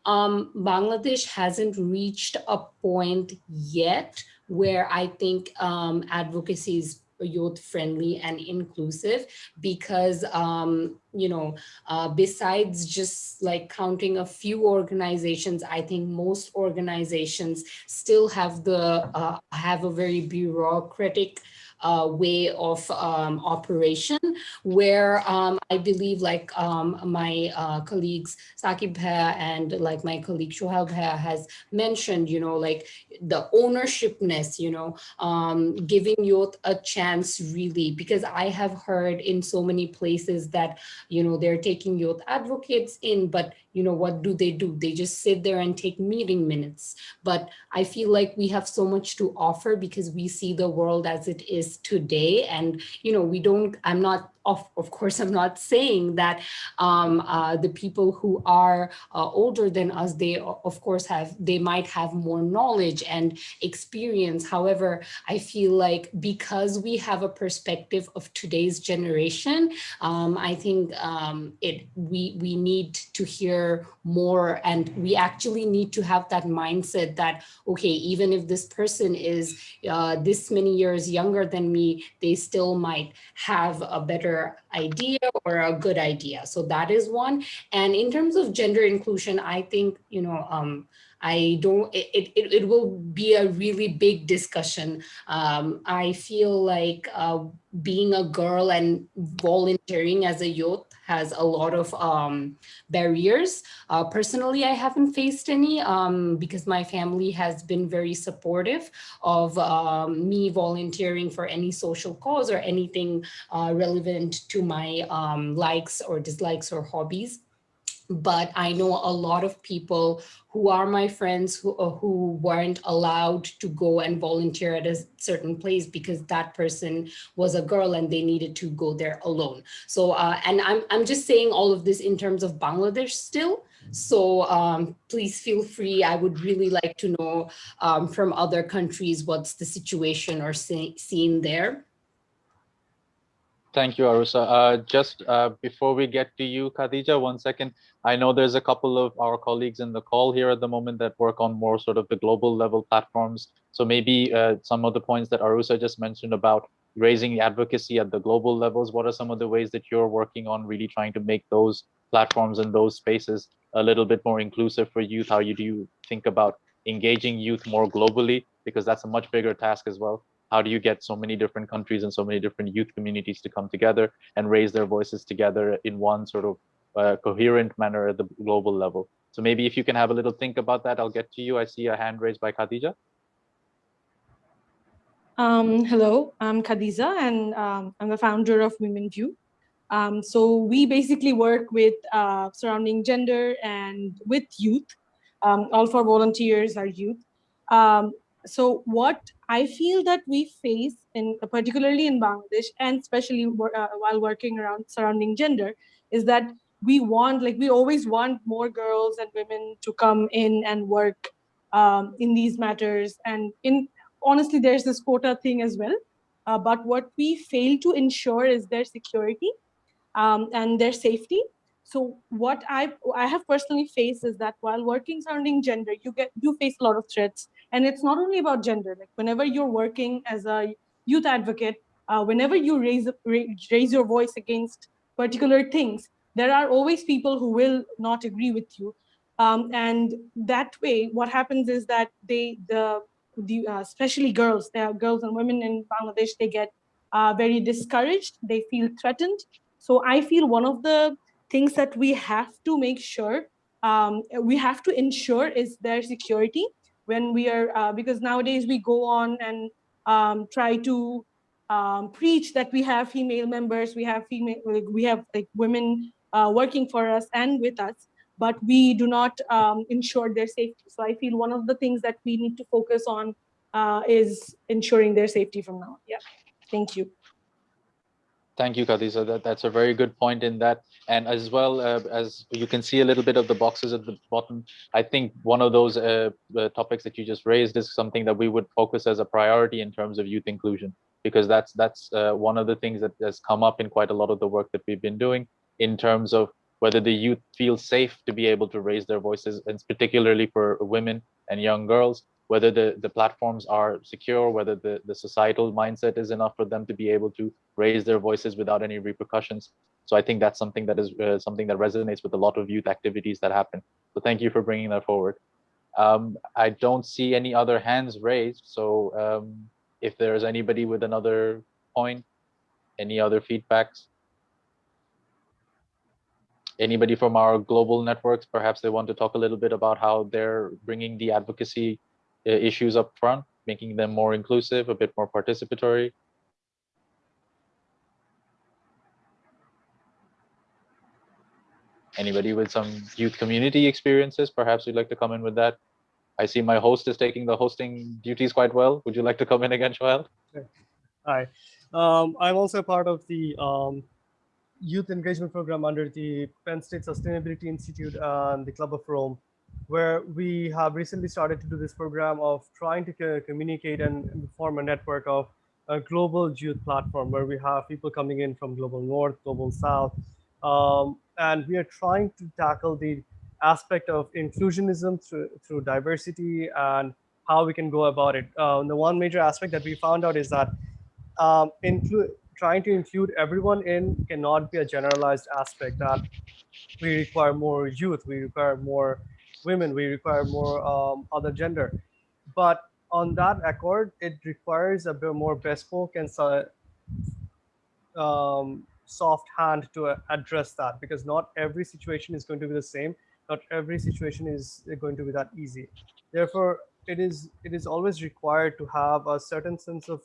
um, Bangladesh hasn't reached a point yet where I think um, advocacy is youth friendly and inclusive because um, you know uh, besides just like counting a few organizations i think most organizations still have the uh, have a very bureaucratic uh, way of um, operation where um, I believe like um, my uh, colleagues Sakib Bhaiya and like my colleague Shohail Bhaiya has mentioned, you know, like the ownershipness, you know, um, giving youth a chance really, because I have heard in so many places that, you know, they're taking youth advocates in, but you know, what do they do? They just sit there and take meeting minutes. But I feel like we have so much to offer because we see the world as it is today. And, you know, we don't, I'm not of, of course, I'm not saying that um, uh, the people who are uh, older than us, they of course have, they might have more knowledge and experience. However, I feel like because we have a perspective of today's generation, um, I think um, it we we need to hear more and we actually need to have that mindset that, okay, even if this person is uh, this many years younger than me, they still might have a better idea or a good idea. So that is one. And in terms of gender inclusion, I think, you know, um, I don't, it, it, it will be a really big discussion. Um, I feel like uh, being a girl and volunteering as a youth has a lot of um, barriers. Uh, personally, I haven't faced any um, because my family has been very supportive of um, me volunteering for any social cause or anything uh, relevant to my um, likes or dislikes or hobbies but I know a lot of people who are my friends who, uh, who weren't allowed to go and volunteer at a certain place because that person was a girl and they needed to go there alone. So, uh, and I'm, I'm just saying all of this in terms of Bangladesh still. So um, please feel free. I would really like to know um, from other countries what's the situation or scene there. Thank you, Arusa. Uh, just uh, before we get to you, Khadija, one second. I know there's a couple of our colleagues in the call here at the moment that work on more sort of the global level platforms. So maybe uh, some of the points that Arusa just mentioned about raising advocacy at the global levels, what are some of the ways that you're working on really trying to make those platforms and those spaces a little bit more inclusive for youth? How you do you think about engaging youth more globally? Because that's a much bigger task as well how do you get so many different countries and so many different youth communities to come together and raise their voices together in one sort of uh, coherent manner at the global level? So maybe if you can have a little think about that i'll get to you. I see a hand raised by khadija. Um, hello i'm khadija and um, i'm the founder of women view. Um, so we basically work with uh, surrounding gender and with youth. Um, all for volunteers are youth. Um, so what I feel that we face in particularly in Bangladesh and especially uh, while working around surrounding gender is that we want like we always want more girls and women to come in and work um, in these matters. And in honestly there's this quota thing as well. Uh, but what we fail to ensure is their security um, and their safety. So what I I have personally faced is that while working surrounding gender, you get you face a lot of threats, and it's not only about gender. Like whenever you're working as a youth advocate, uh, whenever you raise raise your voice against particular things, there are always people who will not agree with you, um, and that way, what happens is that they the the uh, especially girls, there are girls and women in Bangladesh, they get uh, very discouraged. They feel threatened. So I feel one of the things that we have to make sure um, we have to ensure is their security when we are uh, because nowadays we go on and um, try to um, preach that we have female members we have female we have like women uh, working for us and with us but we do not um, ensure their safety. So i feel one of the things that we need to focus on uh, is ensuring their safety from now yeah. Thank you Thank you, Khadija. That, that's a very good point in that. And as well uh, as you can see a little bit of the boxes at the bottom, I think one of those uh, topics that you just raised is something that we would focus as a priority in terms of youth inclusion, because that's that's uh, one of the things that has come up in quite a lot of the work that we've been doing in terms of whether the youth feel safe to be able to raise their voices, and particularly for women and young girls, whether the, the platforms are secure, whether the, the societal mindset is enough for them to be able to raise their voices without any repercussions. So I think that's something that is uh, something that resonates with a lot of youth activities that happen. So thank you for bringing that forward. Um, I don't see any other hands raised. So um, if there's anybody with another point, any other feedbacks? anybody from our global networks, perhaps they want to talk a little bit about how they're bringing the advocacy issues up front, making them more inclusive, a bit more participatory. Anybody with some youth community experiences, perhaps you'd like to come in with that. I see my host is taking the hosting duties quite well. Would you like to come in again, Joel? Hi, um, I'm also part of the um, youth engagement program under the Penn State Sustainability Institute and the Club of Rome, where we have recently started to do this program of trying to communicate and form a network of a global youth platform where we have people coming in from global north, global south, um, and we are trying to tackle the aspect of inclusionism through, through diversity and how we can go about it. Uh, the one major aspect that we found out is that um, include trying to include everyone in cannot be a generalized aspect that we require more youth, we require more women, we require more um, other gender. But on that accord, it requires a bit more bespoke and um, soft hand to address that because not every situation is going to be the same. Not every situation is going to be that easy. Therefore, it is it is always required to have a certain sense of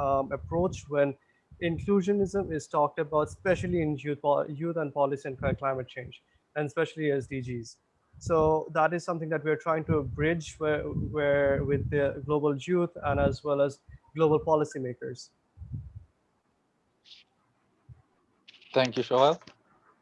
um, approach when inclusionism is talked about, especially in youth, youth and policy and climate change, and especially SDGs. So that is something that we're trying to bridge where, where with the global youth and as well as global policymakers. Thank you, Shoel.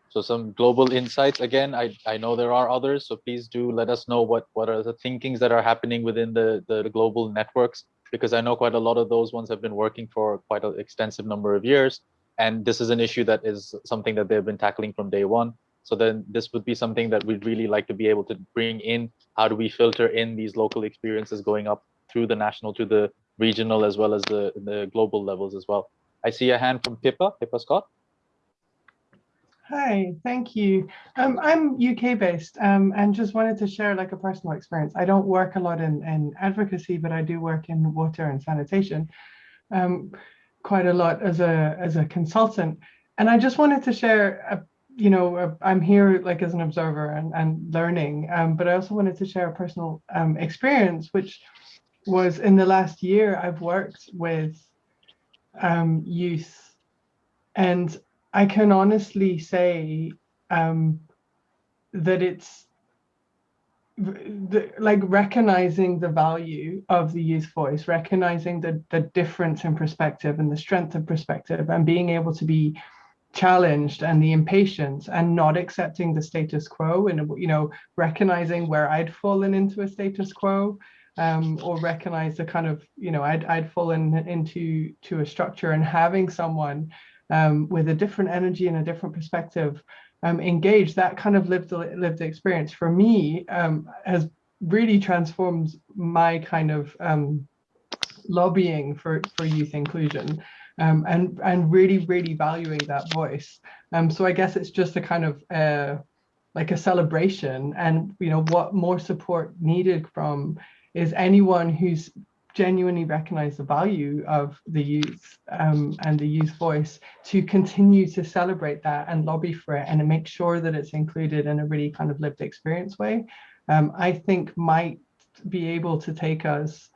So some global insights. Again, I, I know there are others, so please do let us know what, what are the thinkings that are happening within the, the global networks because I know quite a lot of those ones have been working for quite an extensive number of years. And this is an issue that is something that they've been tackling from day one. So then this would be something that we'd really like to be able to bring in. How do we filter in these local experiences going up through the national to the regional as well as the, the global levels as well. I see a hand from Pippa, Pippa Scott. Hi, thank you. Um, I'm UK based um, and just wanted to share like a personal experience. I don't work a lot in, in advocacy, but I do work in water and sanitation um, quite a lot as a as a consultant. And I just wanted to share, a, you know, I'm here like as an observer and, and learning, um, but I also wanted to share a personal um, experience, which was in the last year I've worked with um, youth. And I can honestly say um, that it's the, like recognizing the value of the youth voice, recognizing the, the difference in perspective and the strength of perspective and being able to be challenged and the impatience and not accepting the status quo and you know recognizing where I'd fallen into a status quo um, or recognize the kind of you know I'd, I'd fallen into to a structure and having someone um, with a different energy and a different perspective um, engaged, that kind of lived lived experience for me um, has really transformed my kind of um, lobbying for, for youth inclusion um, and, and really, really valuing that voice. Um, so I guess it's just a kind of uh, like a celebration and, you know, what more support needed from is anyone who's genuinely recognize the value of the youth um, and the youth voice to continue to celebrate that and lobby for it and make sure that it's included in a really kind of lived experience way, um, I think might be able to take us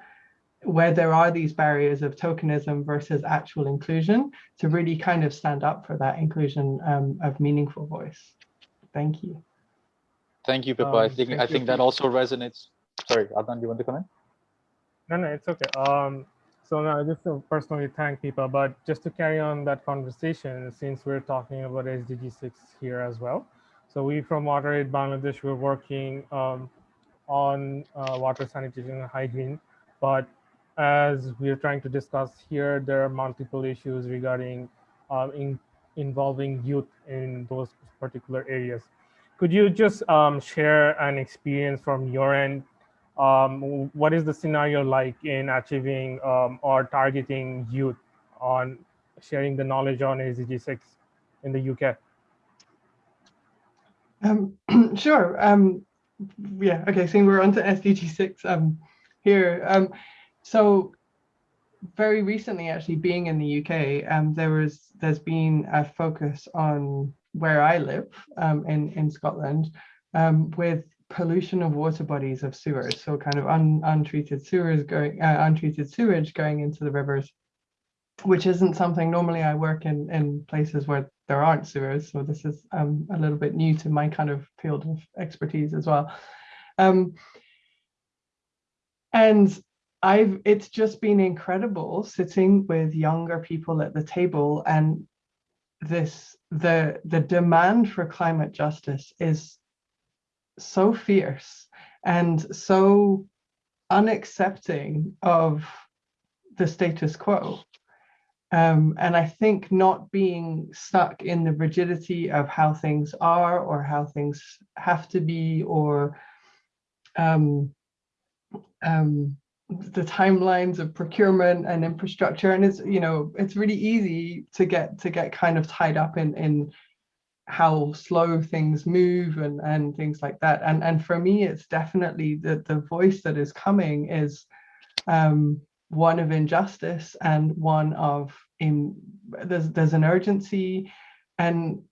where there are these barriers of tokenism versus actual inclusion to really kind of stand up for that inclusion um, of meaningful voice. Thank you. Thank you, Pippa. I um, think I think that also resonates. Sorry, Adnan, do you want to comment? No, no, it's okay. Um, so now just to personally thank people, but just to carry on that conversation, since we're talking about SDG 6 here as well. So we from WaterAid Bangladesh, we're working um, on uh, water sanitation and hygiene, but as we're trying to discuss here, there are multiple issues regarding um, in, involving youth in those particular areas. Could you just um, share an experience from your end um, what is the scenario like in achieving um, or targeting youth on sharing the knowledge on SDG 6 in the UK? Um, sure. Yeah, okay, so we're on to SDG 6 um, here. So very recently, actually being in the UK, um, there was, there's been a focus on where I live um, in, in Scotland um, with pollution of water bodies of sewers. So kind of un, untreated sewers going, uh, untreated sewage going into the rivers, which isn't something normally I work in, in places where there aren't sewers. So this is um, a little bit new to my kind of field of expertise as well. Um, and I've it's just been incredible sitting with younger people at the table and this the the demand for climate justice is so fierce and so unaccepting of the status quo. Um, and I think not being stuck in the rigidity of how things are or how things have to be or um, um, the timelines of procurement and infrastructure and it's you know it's really easy to get to get kind of tied up in in how slow things move and and things like that. And and for me it's definitely the the voice that is coming is um one of injustice and one of in there's there's an urgency. And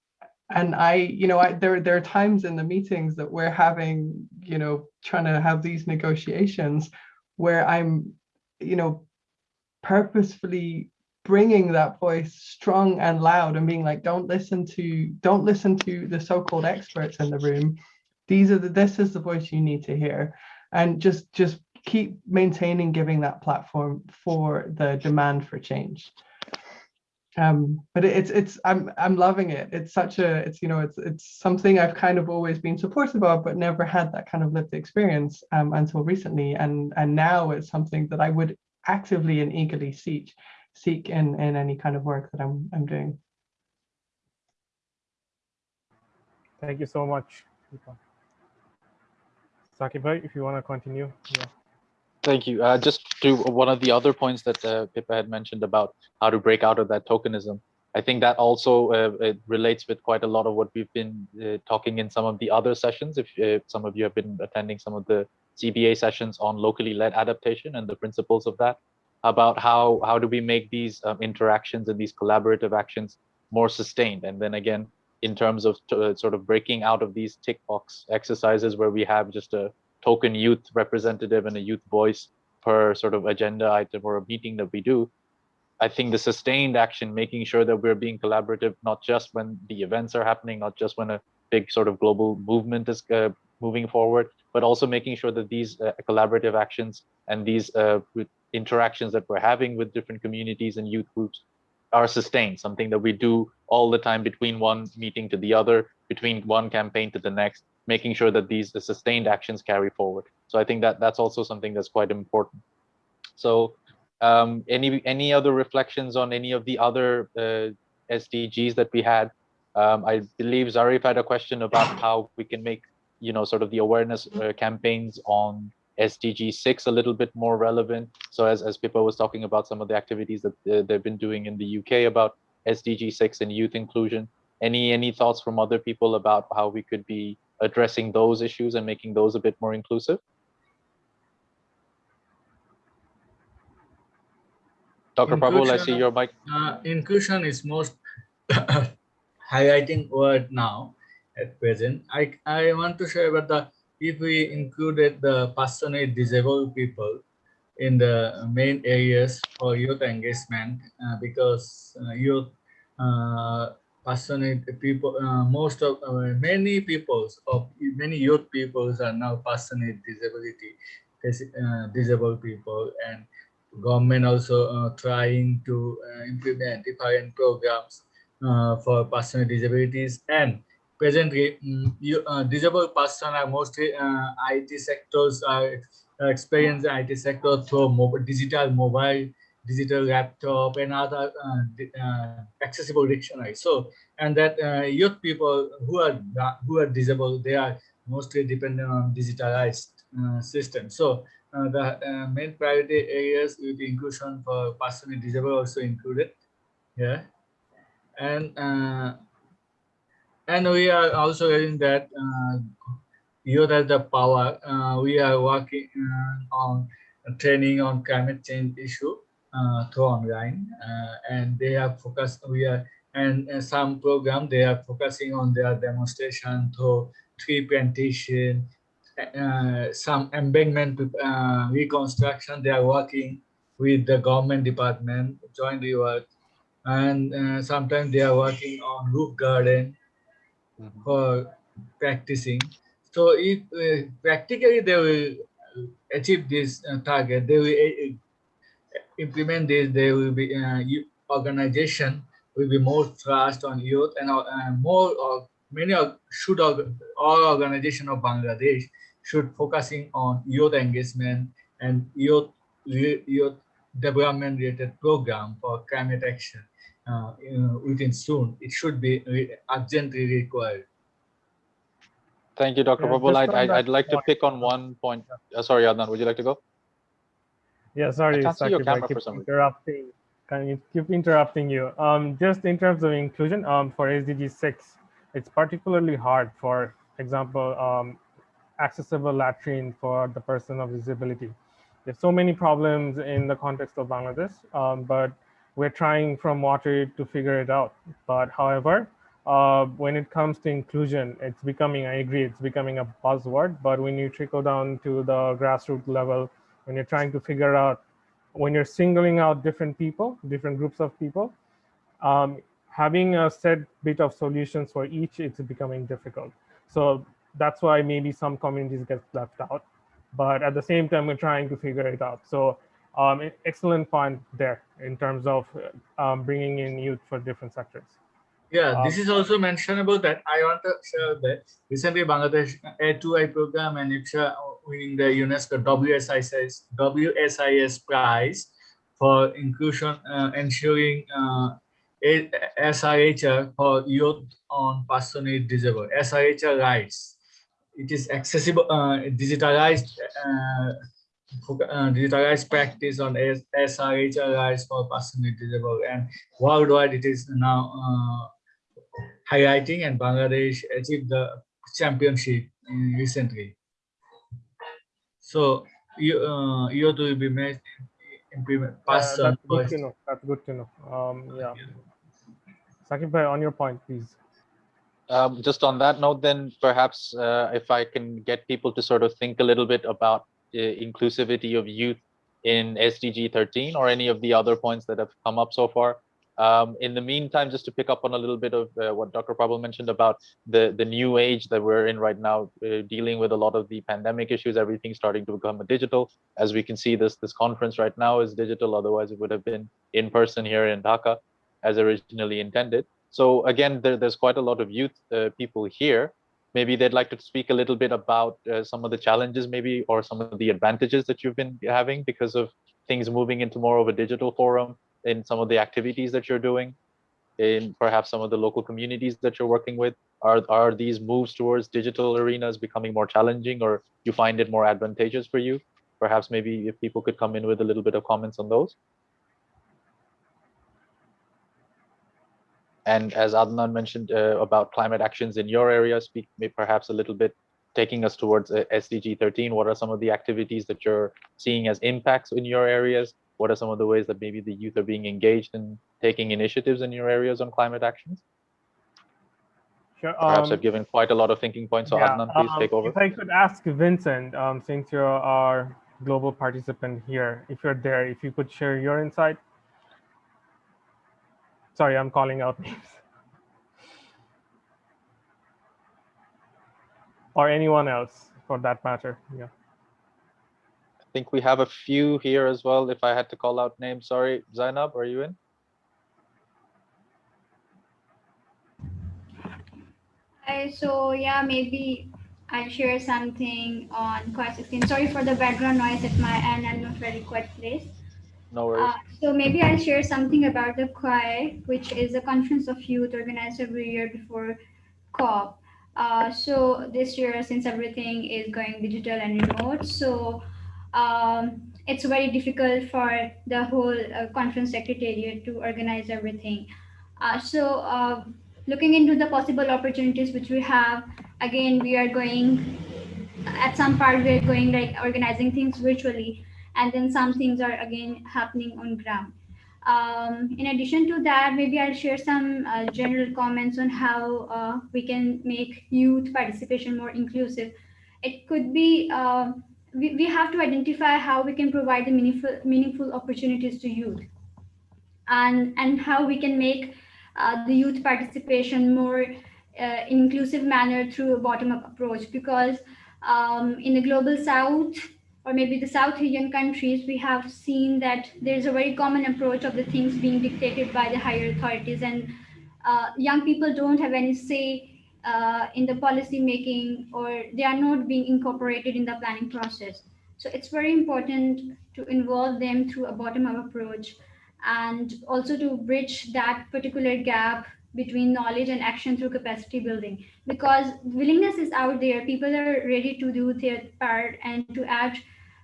and I, you know, I, there there are times in the meetings that we're having, you know, trying to have these negotiations where I'm, you know, purposefully bringing that voice strong and loud and being like, don't listen to, don't listen to the so-called experts in the room. These are the, this is the voice you need to hear. And just, just keep maintaining giving that platform for the demand for change um but it's it's i'm i'm loving it. It's such a it's you know it's it's something i've kind of always been supportive of but never had that kind of lived experience um until recently. And and now it's something that i would actively and eagerly seek seek in in any kind of work that i'm i'm doing. Thank you so much Sakib, if you want to continue. Yeah. Thank you. Uh, just to one of the other points that uh, Pippa had mentioned about how to break out of that tokenism. I think that also uh, relates with quite a lot of what we've been uh, talking in some of the other sessions. If, if, some of you have been attending some of the CBA sessions on locally led adaptation and the principles of that, about how how do we make these um, interactions and these collaborative actions more sustained. And then again, in terms of uh, sort of breaking out of these tick box exercises where we have just a token youth representative and a youth voice per sort of agenda item or a meeting that we do, I think the sustained action, making sure that we're being collaborative, not just when the events are happening, not just when a big sort of global movement is uh, moving forward, but also making sure that these uh, collaborative actions and these uh, interactions that we're having with different communities and youth groups are sustained, something that we do all the time between one meeting to the other, between one campaign to the next, making sure that these the sustained actions carry forward. So I think that that's also something that's quite important. So um, any any other reflections on any of the other uh, SDGs that we had? Um, I believe Zarif had a question about how we can make you know sort of the awareness uh, campaigns on SDG 6 a little bit more relevant. So as, as Pippa was talking about some of the activities that uh, they've been doing in the UK about SDG 6 and youth inclusion, any any thoughts from other people about how we could be addressing those issues and making those a bit more inclusive? Dr. Prabal, I see your mic. Uh, inclusion is most highlighting word now at present. I, I want to share about the, if we included the passionate disabled people in the main areas for youth engagement, uh, because uh, youth uh, passionate people uh, most of uh, many peoples of many youth peoples are now passionate disability uh, disabled people and government also uh, trying to uh, implement different programs uh, for passionate disabilities and presently you, disabled persons are mostly IT sectors are experienced IT sector through mobile, digital mobile digital laptop and other uh, uh, accessible dictionary. So, and that uh, youth people who are who are disabled, they are mostly dependent on digitalized system. So, the main priority areas with inclusion for personally disabled also included. Yeah, and and we are also hearing that uh, youth has the power. Uh, we are working uh, on training on climate change issue uh, through online uh, and they have focused we are and uh, some program they are focusing on their demonstration to tree plantation, uh, some embankment uh, reconstruction. They are working with the government department, jointly work, and uh, sometimes they are working on roof garden for practicing. So if uh, practically they will achieve this uh, target, they will implement this, they will be uh, organization will be more thrust on youth and uh, more of many of should all organization of Bangladesh should focusing on youth engagement and youth youth development related program for climate action uh, within soon. It should be urgently required. Thank you, Dr. Yeah, Prabal. just I'd, I'd, that I'd like to pick on one point. Uh, sorry, Adnan, would you like to go? Yeah, sorry, your I keep for interrupting. Can you keep interrupting you? Um, just in terms of inclusion, um, for SDG six, it's particularly hard. For example, um, accessible latrine for the person of disability. There's so many problems in the context of Bangladesh, um, but we're trying from water to figure it out. But however, uh, when it comes to inclusion, it's becoming, I agree, it's becoming a buzzword, but when you trickle down to the grassroots level, when you're trying to figure out, when you're singling out different people, different groups of people, um, having a set bit of solutions for each, it's becoming difficult. So that's why maybe some communities get left out. But at the same time, we're trying to figure it out. So um, excellent point there in terms of um, bringing in youth for different sectors. Yeah, Um, this is also mentionable that I want to share that recently Bangladesh A2I program and IPSA winning the UNESCO WSIS, WSIS prize for inclusion, uh, ensuring uh, for youth on personally disabled, SRHR rights. It is accessible, uh, digitalized, uh, uh, digitalized practice on SRHR rights for personally disabled and worldwide it is now uh, highlighting and Bangladesh achieved the championship recently. So you uh, you have to be made implement Uh, person that's good first. to know. That's good to know. Um, yeah. Sakib bhai, on your point, please. Um, just on that note, then perhaps uh, if I can get people to sort of think a little bit about uh, inclusivity of youth in SDG 13 or any of the other points that have come up so far. Um, in the meantime, just to pick up on a little bit of uh, what Dr. Prabal mentioned about the, the new age that we're in right now, uh, dealing with a lot of the pandemic issues, everything starting to become digital. As we can see, this this conference right now is digital. Otherwise, it would have been in person here in Dhaka, as originally intended. So again, there, there's quite a lot of youth uh, people here. Maybe they'd like to speak a little bit about uh, some of the challenges, maybe, or some of the advantages that you've been having because of things moving into more of a digital forum in some of the activities that you're doing in perhaps some of the local communities that you're working with? Are are these moves towards digital arenas becoming more challenging or you find it more advantageous for you? Perhaps maybe if people could come in with a little bit of comments on those. And as Adnan mentioned uh, about climate actions in your area speak perhaps a little bit taking us towards uh, SDG 13 what are some of the activities that you're seeing as impacts in your areas what are some of the ways that maybe the youth are being engaged in taking initiatives in your areas on climate actions? Sure. Perhaps um, I've given quite a lot of thinking points, so yeah, Adnan, please um, take over. If I could ask Vincent, um, since you're our global participant here, if you're there, if you could share your insight. Sorry, I'm calling out names. Or anyone else for that matter. Yeah. I think we have a few here as well. If I had to call out names, sorry, Zainab, are you in? Hi, so yeah, maybe I'll share something on COY 16. Sorry for the background noise at my end. I'm not very quiet place. No worries. Uh, so maybe I'll share something about the COY, which is a conference of youth organized every year before COP. Uh, so this year, since everything is going digital and remote, so um, it's very difficult for the whole uh, conference secretariat to organize everything. Uh, so uh, looking into the possible opportunities which we have, again, we are going, at some part we're going like organizing things virtually, and then some things are again happening on ground. Um, in addition to that, maybe I'll share some uh, general comments on how uh, we can make youth participation more inclusive. It could be, uh, we, we have to identify how we can provide the meaningful, meaningful opportunities to youth. And, and how we can make uh, the youth participation more uh, inclusive manner through a bottom-up approach. Because um, in the global south or maybe the South Asian countries, we have seen that there's a very common approach of the things being dictated by the higher authorities. And uh, young people don't have any say uh, in the policy making or they are not being incorporated in the planning process. So it's very important to involve them through a bottom-up approach and also to bridge that particular gap between knowledge and action through capacity building because willingness is out there people are ready to do their part and to add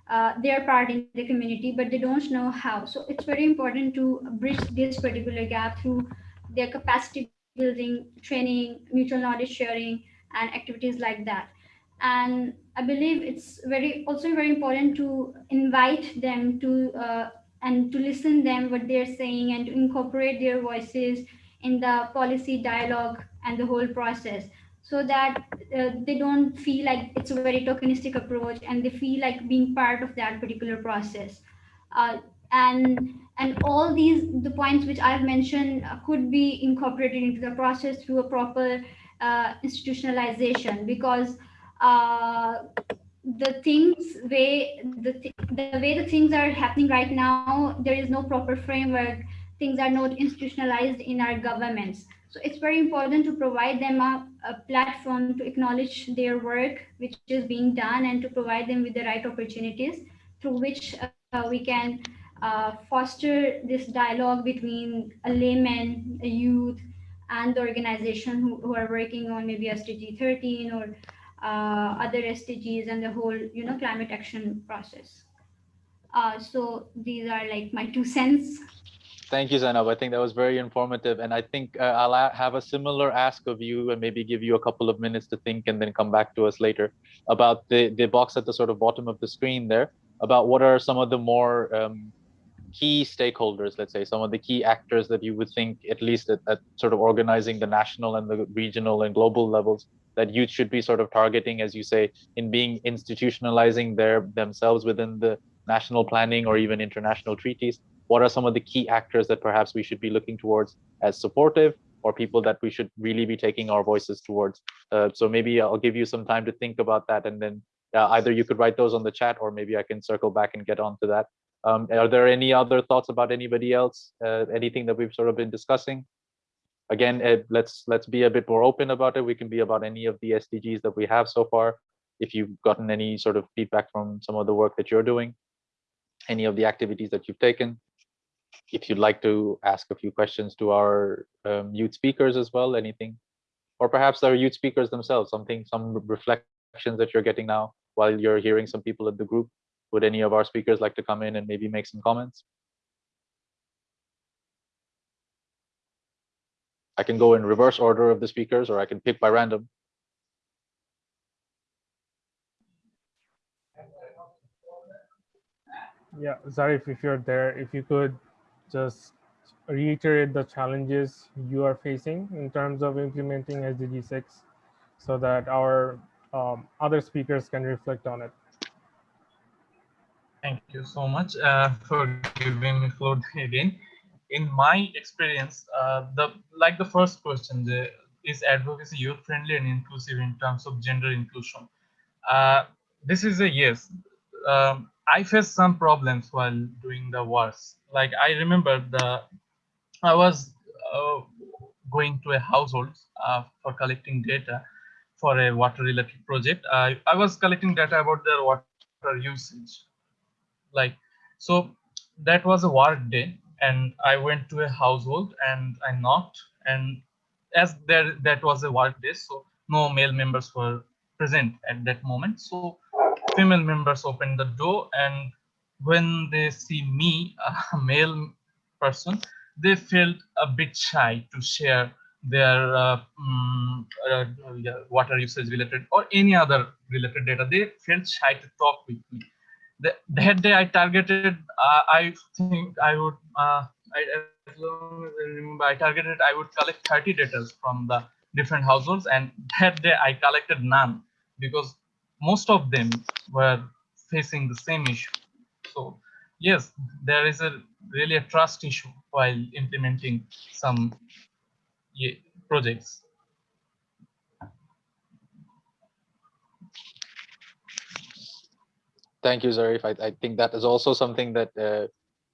uh, their part in the community, but they don't know how. So it's very important to bridge this particular gap through their capacity building, training, mutual knowledge sharing, and activities like that. And I believe it's very also very important to invite them to uh, and to listen them what they're saying and to incorporate their voices in the policy dialogue and the whole process so that uh, they don't feel like it's a very tokenistic approach and they feel like being part of that particular process. Uh, and and all these the points which I've mentioned uh, could be incorporated into the process through a proper uh, institutionalization because uh, the things way the, th the way the things are happening right now there is no proper framework. Things are not institutionalized in our governments. So it's very important to provide them a, a, platform to acknowledge their work, which is being done, and to provide them with the right opportunities through which uh, we can uh, foster this dialogue between a layman, a youth, and the organization who, who are working on maybe SDG 13 or uh, other SDGs and the whole, you know, climate action process. Uh, so these are like my two cents. Thank you, Zainab. I think that was very informative. And I think uh, I'll have a similar ask of you and maybe give you a couple of minutes to think and then come back to us later about the, the box at the sort of bottom of the screen there, about what are some of the more um, key stakeholders, let's say, some of the key actors that you would think, at least at, at sort of organizing the national and the regional and global levels, that youth should be sort of targeting, as you say, in being institutionalizing their themselves within the national planning or even international treaties what are some of the key actors that perhaps we should be looking towards as supportive or people that we should really be taking our voices towards. Uh, so maybe I'll give you some time to think about that and then uh, either you could write those on the chat or maybe I can circle back and get onto that. Um, are there any other thoughts about anybody else? Uh, anything that we've sort of been discussing? Again, uh, let's let's be a bit more open about it. We can be about any of the SDGs that we have so far. If you've gotten any sort of feedback from some of the work that you're doing, any of the activities that you've taken, if you'd like to ask a few questions to our um, youth speakers as well, anything, or perhaps our youth speakers themselves, something, some reflections that you're getting now while you're hearing some people in the group. Would any of our speakers like to come in and maybe make some comments? I can go in reverse order of the speakers, or I can pick by random. Yeah, Zarif, if you're there, if you could just reiterate the challenges you are facing in terms of implementing SDG 6 so that our um, other speakers can reflect on it. Thank you so much uh, for giving me floor again. In my experience, uh, the like the first question, the, is advocacy youth friendly and inclusive in terms of gender inclusion? Uh, this is a yes. Um, I faced some problems while doing the work. Like I remember the, I was uh, going to a household uh, for collecting data for a water related project. I, I was collecting data about their water usage. Like, so that was a work day and I went to a household and I knocked and as there that was a work day, so no male members were present at that moment. So female members open the door and when they see me a male person they felt a bit shy to share their uh, um, uh, water usage related or any other related data they felt shy to talk with me the, that day i targeted uh, i think i would uh, I, as long as I remember, I targeted I would collect 30 data from the different households, and that day I collected none because most of them were facing the same issue. So yes, there is a really a trust issue while implementing some projects. Thank you, Zarif. I, I think that is also something that uh,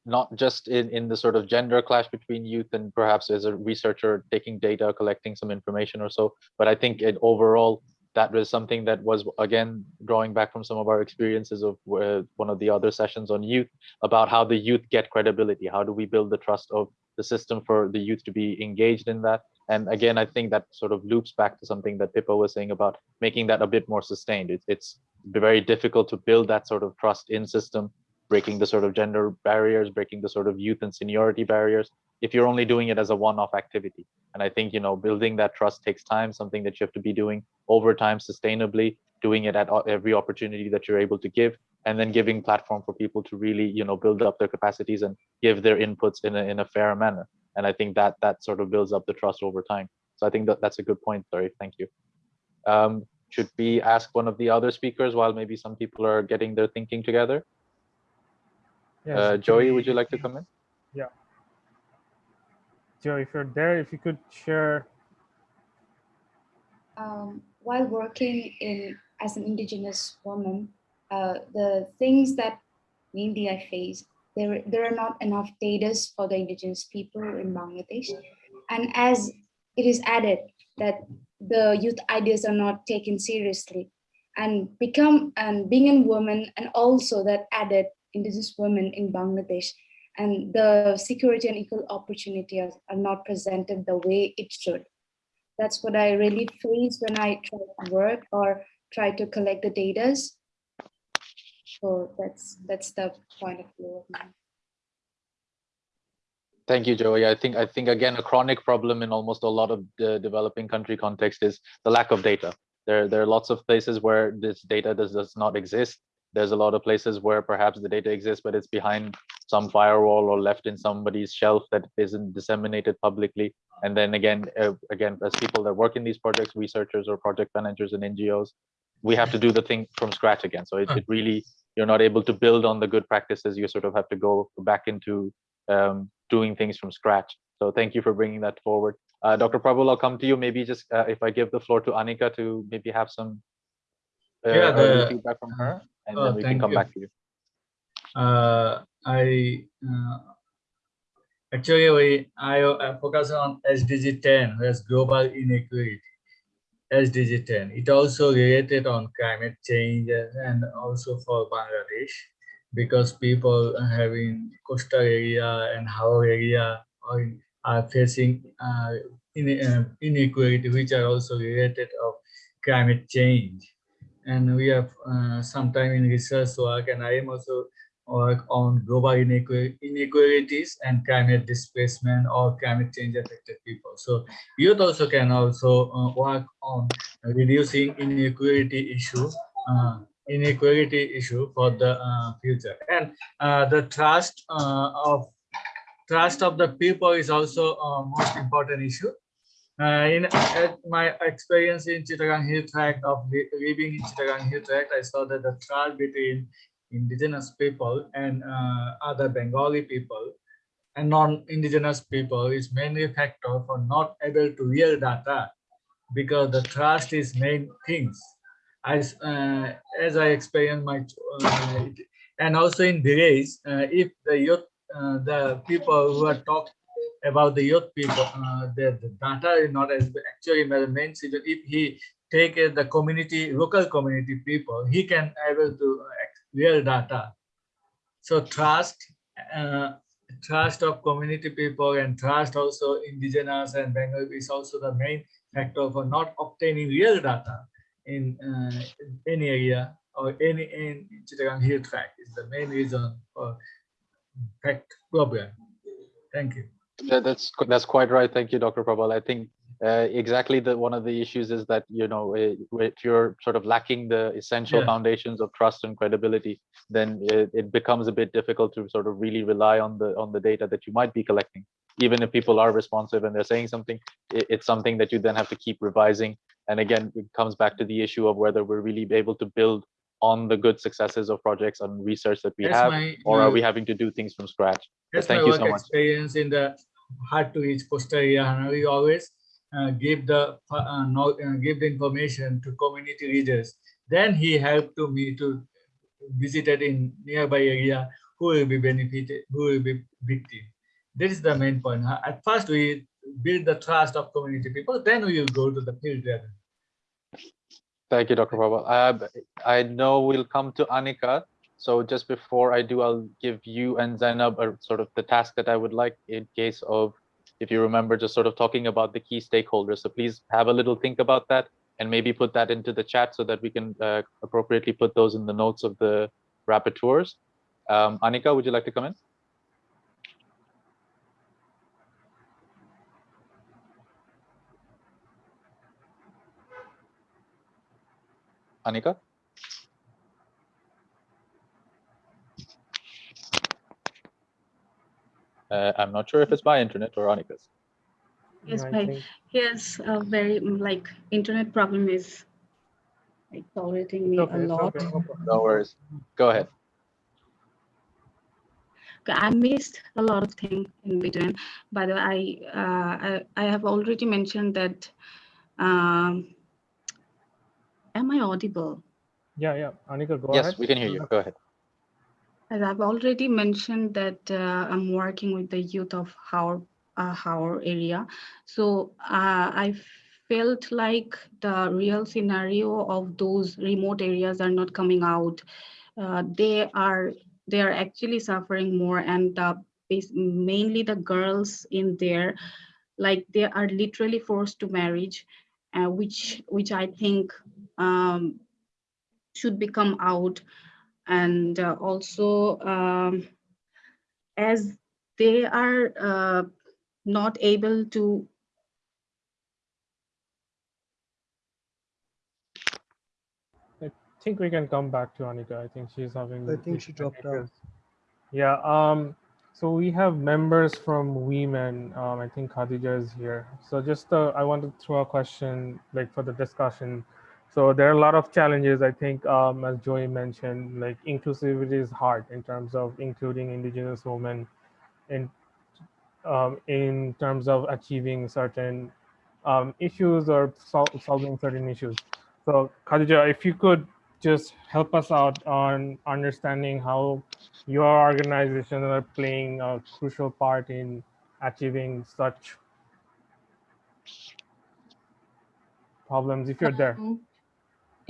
not just in, in the sort of gender clash between youth and perhaps as a researcher taking data, collecting some information or so, but I think it overall that was something that was again drawing back from some of our experiences of uh, one of the other sessions on youth about how the youth get credibility. How do we build the trust of the system for the youth to be engaged in that? And again, I think that sort of loops back to something that Pippa was saying about making that a bit more sustained. It, it's very difficult to build that sort of trust in system, breaking the sort of gender barriers, breaking the sort of youth and seniority barriers, if you're only doing it as a one-off activity. And I think, you know, building that trust takes time, something that you have to be doing over time sustainably, doing it at every opportunity that you're able to give, and then giving platform for people to really, you know, build up their capacities and give their inputs in a, in a fair manner. And I think that that sort of builds up the trust over time. So I think that that's a good point, Sorry, thank you. Um, should we ask one of the other speakers while maybe some people are getting their thinking together? Yes, uh, Joy, would you like to come in? Yeah. Joe, if you're there, if you could share. Um, while working in as an indigenous woman, uh, the things that mainly I face, there, there are not enough data for the indigenous people in Bangladesh. And as it is added that the youth ideas are not taken seriously and become and being a woman and also that added indigenous women in Bangladesh and the security and equal opportunity are, are not presented the way it should. That's what I really face when I try to work or try to collect the data. So that's that's the point of view of mine. Thank you, Joy. I think I think again a chronic problem in almost a lot of the developing country context is the lack of data. There there are lots of places where this data does, does not exist. There's a lot of places where perhaps the data exists, but it's behind some firewall or left in somebody's shelf that isn't disseminated publicly. And then again, uh, again, as people that work in these projects, researchers or project managers and NGOs, we have to do the thing from scratch again. So it, it really, you're not able to build on the good practices. You sort of have to go back into um, doing things from scratch. So thank you for bringing that forward. Uh, Dr. Prabal, I'll come to you. Maybe just uh, if I give the floor to Anika to maybe have some uh, yeah, the, feedback from her, and oh, then we can come you. back to you. Uh, I uh, actually we, I, I focus on SDG 10, that's global inequality. SDG 10. It also related on climate change and also for Bangladesh because people having coastal area and Haor area are, are facing uh, uh, inequality which are also related of climate change and we have uh, sometime in research work and i am also work on global inequalities and climate displacement or climate change affected people. So youth also can also uh, work on reducing inequality issue, uh, inequality issue for the uh, future. And uh, the trust uh, of trust of the people is also a most important issue. Uh, in my experience in Chittagong Hill Tract of living in Chittagong Hill Tract, I saw that the trust between indigenous people and uh, other Bengali people and non-indigenous people is mainly a factor for not able to real data because the trust is main things. As, uh, as I experienced my, uh, and also in village, uh, if the youth, uh, the people who are talk about the youth people, uh, the, the data is not as actually season. If he take the community, local community people, he can able to real data. So trust, uh, trust of community people and trust also indigenous and Bengal is also the main factor for not obtaining real data in uh, any area or any in Chittagong Hill Tract is the main reason for fact problem. Thank you. Yeah, that's that's quite right. Thank you, Dr. Prabal. I think uh, exactly the one of the issues is that you know if you're sort of lacking the essential Yeah. foundations of trust and credibility then it, it becomes a bit difficult to sort of really rely on the on the data that you might be collecting even if people are responsive and they're saying something it, it's something that you then have to keep revising and again it comes back to the issue of whether we're really able to build on the good successes of projects and research that we have my, or are we having to do things from scratch That's thank my you work so much experience in the hard to reach coastal area. And we always uh, give the uh, no, uh, give the information to community leaders. Then he helped to me to visited in nearby area who will be benefited, who will be victim. This is the main point. At first, we build the trust of community people. Then we will go to the field level. Thank you, Dr. Prabal. Uh, I know we'll come to Anika. So just before I do, I'll give you and Zainab a sort of the task that I would like in case of, if you remember, just sort of talking about the key stakeholders. So please have a little think about that and maybe put that into the chat so that we can uh, appropriately put those in the notes of the rapporteurs. Um, Anika, would you like to come in? Anika? Uh, I'm not sure if it's my internet or Anika's. Yes, Yeah, my yes, a very mm, like internet problem is like tolerating me okay, a lot. okay, no worries. Go ahead. Okay, I missed a lot of things in between. By the way, I uh, I, I have already mentioned that. Um, am I audible? Yeah, yeah. Anika, go yes, ahead. we can hear you. Go ahead. As I've already mentioned that uh, I'm working with the youth of our uh, our area, so uh, I felt like the real scenario of those remote areas are not coming out. Uh, they are they are actually suffering more, and uh, mainly the girls in there, like they are literally forced to marriage, uh, which which I think um, should become out and uh, also um, as they are uh, not able to I think we can come back to Anika. I think she's having. I think she dropped out. Yeah. Um. So we have members from Women. Um. I think Khadija is here. So just uh, I want to throw a question like for the discussion. So there are a lot of challenges. I think um, as Joy mentioned, like inclusivity is hard in terms of including Indigenous women in um, in terms of achieving certain um, issues or sol- solving certain issues. So Khadija, if you could just help us out on understanding how your organization are playing a crucial part in achieving such problems, if you're there. Um,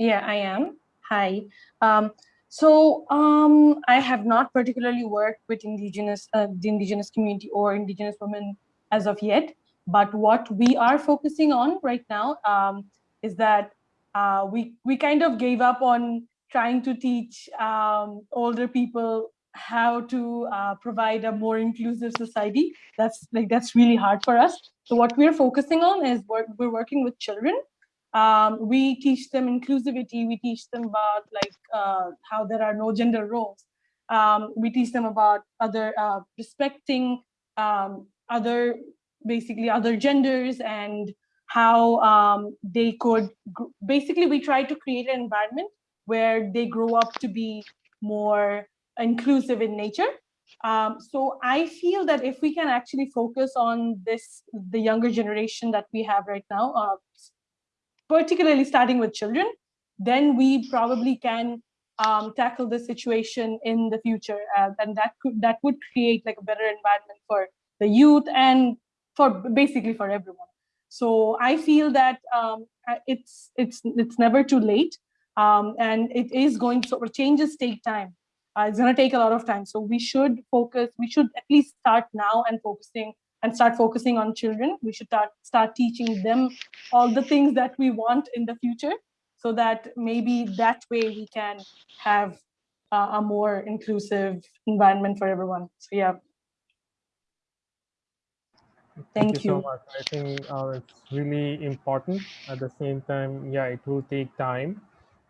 Yeah, I am. Hi. Um, so um, I have not particularly worked with indigenous, uh, the indigenous community or indigenous women as of yet. But what we are focusing on right now um, is that uh, we we kind of gave up on trying to teach um, older people how to uh, provide a more inclusive society. That's like that's really hard for us. So what we're focusing on is work, we're working with children um, we teach them inclusivity we teach them about like uh, how there are no gender roles. Um, we teach them about other uh, respecting um, other basically other genders and how um, they could basically we try to create an environment where they grow up to be more inclusive in nature. Um, so I feel that if we can actually focus on this, the younger generation that we have right now, uh, particularly starting with children, then we probably can um, tackle the situation in the future, uh, and that could that would create like a better environment for the youth and for basically for everyone. So I feel that um, it's it's it's never too late, um, and it is going to changes take time. Uh, it's going to take a lot of time. So we should focus. We should at least start now and focusing and start focusing on children. We should start start teaching them all the things that we want in the future, so that maybe that way we can have uh, a more inclusive environment for everyone. So yeah. Thank so you. So much. I think uh, it's really important. At the same time, yeah, it will take time,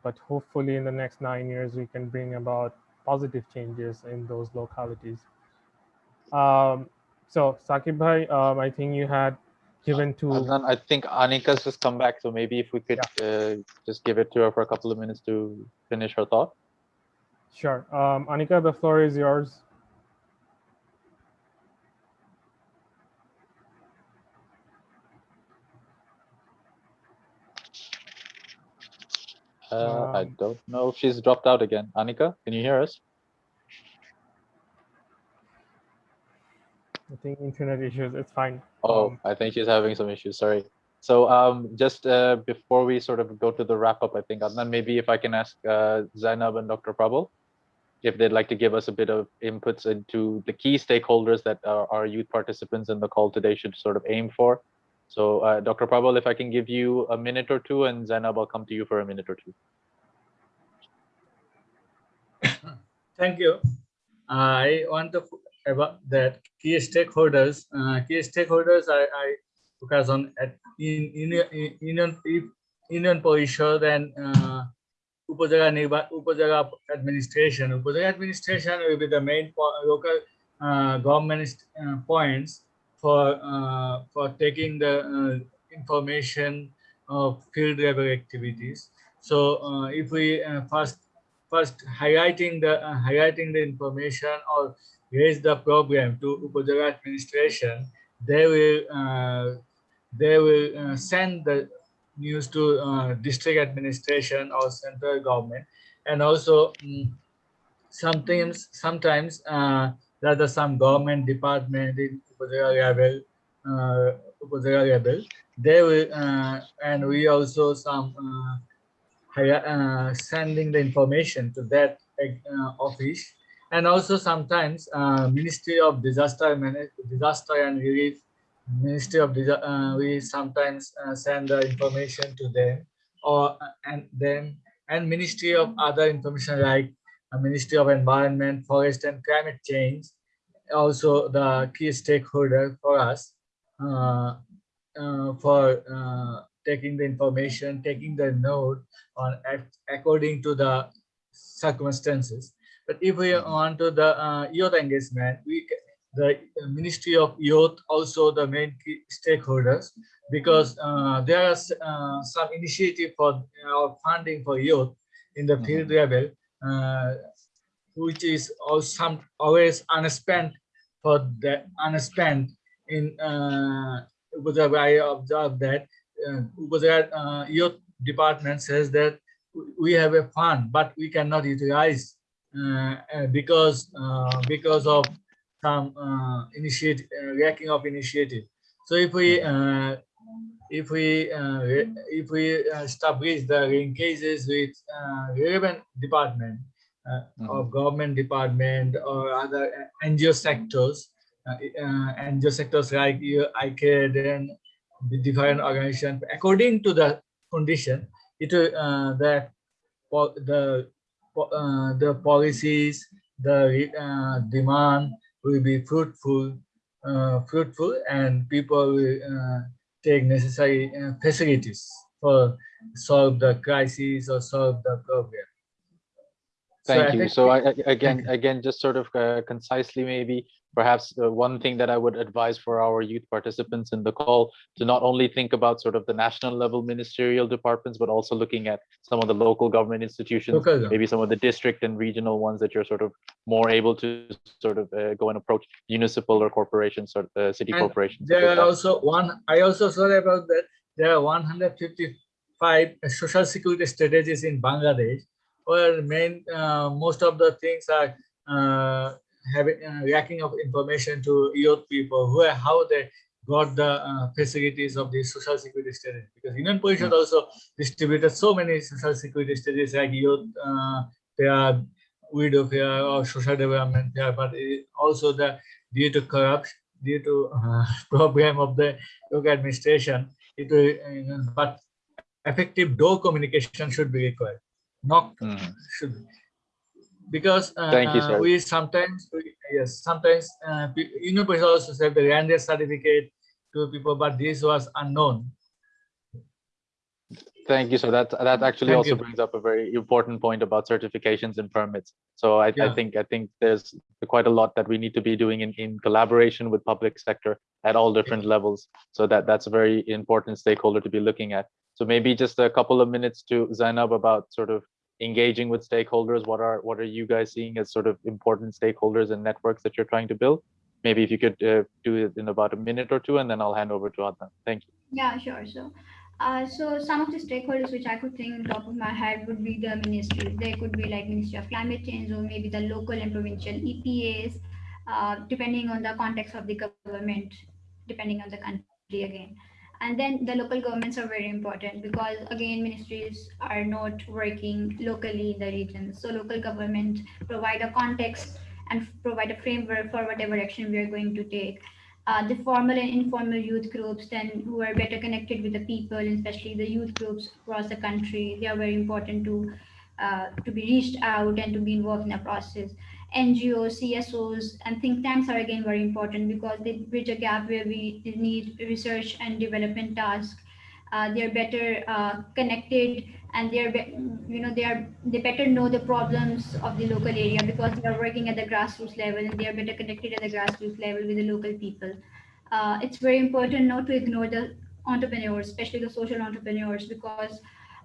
but hopefully in the next nine years, we can bring about positive changes in those localities. Um, so Sakib Bhai, um, I think you had given to, Adnan, I think Anika's just come back, so maybe if we could uh, just give it to her for a couple of minutes to finish her thought. sure. Um, Anika, the floor is yours. Uh, I Um, don't know if she's dropped out again. Anika, can you hear us? I think internet issues, it's fine. Oh, Um, I think she's having some issues. Sorry. So um, just uh, before we sort of go to the wrap up, I think Adnan, maybe if I can ask uh, Zainab and Dr. Prabal if they'd like to give us a bit of inputs into the key stakeholders that our, our youth participants in the call today should sort of aim for. So uh, Dr. Prabal, if I can give you a minute or two, and Zainab, I'll come to you for a minute or two. Thank you. I want to f- about that key stakeholders. Uh, key stakeholders I, I focus on at in in Union Union Parishad and uh, Upazila Upazila administration. Upazila administration will be the main local uh, government uh, points for uh, for taking the uh, information of field level activities. So uh, if we uh, first first highlighting the highlighting the information or raise the problem to Upazila administration, they will uh, they will uh, send the news to uh, district administration or central government, and also mm, sometimes sometimes uh, there are some government department in Upazila level, uh, level. They will uh, and we also some. Uh, uh, sending the information to that office and also sometimes uh, ministry of disaster Manage- disaster and relief ministry of Disa- uh, we sometimes uh, send the information to them or uh, and then and ministry of other information like uh, ministry of environment forest and climate change also the key stakeholder for us uh, for taking the information, taking the note on according to the circumstances. But if we want to the uh, youth engagement, we the Ministry of Youth also the main key stakeholders because uh, there are uh, some initiative for uh, funding for youth in the field level, uh, which is also some always unspent for the unspent in uh, I observed that uh, Upazila uh, youth department says that we have a fund, but we cannot utilize uh, uh, because uh, because of some uh, initiative uh, lacking of initiative. So if we uh, if we uh, if we uh, establish the linkages with uh, relevant department uh, of government department or other uh, NGO sectors, uh, uh, NGO sectors like uh, ICCAD and the different organization according to the condition it will uh, that the uh, the policies the uh, demand will be fruitful uh, fruitful and people will uh, take necessary uh, facilities for solve the crisis or solve the problem So Thank I you. think- So I, I- again, again, just sort of uh, concisely, maybe perhaps uh, one thing that I would advise for our youth participants in the call to not only think about sort of the national level ministerial departments, but also looking at some of the local government institutions, government. maybe some of the district and regional ones that you're sort of more able to sort of uh, go and approach municipal or corporations or uh, city And corporations. There are also one, I also saw about that, there are 155 social security strategies in Bangladesh, where main, uh, most of the things are uh, having uh, lacking of information to youth people, who are, how they got the uh, facilities of the social security strategy. Because Union Parishad also distributed so many social security strategies like youth, uh, are widow fair or social development fair, but it, also the due to corruption, due to uh, problem of the local administration, it will, uh, but effective door communication should be required. Not should be. Because uh, Thank you, sir. we sometimes, we- yes, sometimes uh, Union also said the land certificate to people, but this was unknown. Thank you. So that that actually Thank also you. brings up a very important point about certifications and permits. So I, I think I think there's quite a lot that we need to be doing in, in collaboration with public sector at all different levels. So that that's a very important stakeholder to be looking at. So maybe just a couple of minutes to Zainab about sort of engaging with stakeholders. What are what are you guys seeing as sort of important stakeholders and networks that you're trying to build? Maybe if you could uh, do it in about a minute or two, and then I'll hand over to Adnan. Thank you. Yeah, sure. So, uh, so some of the stakeholders which I could think on top of my head would be the ministries. They could be like Ministry of Climate Change or maybe the local and provincial EPAs, uh, depending on the context of the government, depending on the country again. And then the local governments are very important because again, ministries are not working locally in the regions. So local government provide a context and provide a framework for whatever action we are going to take uh, the formal and informal youth groups then who are better connected with the people, especially the youth groups across the country. They are very important to uh, to be reached out and to be involved in the process. NGOs, CSOs, and think tanks are again very important because they bridge a gap where we need research and development tasks. Uh, they're better uh, connected and they're you know they are they better know the problems of the local area because they are working at the grassroots level and they are better connected at the grassroots level with the local people uh, it's very important not to ignore the entrepreneurs especially the social entrepreneurs because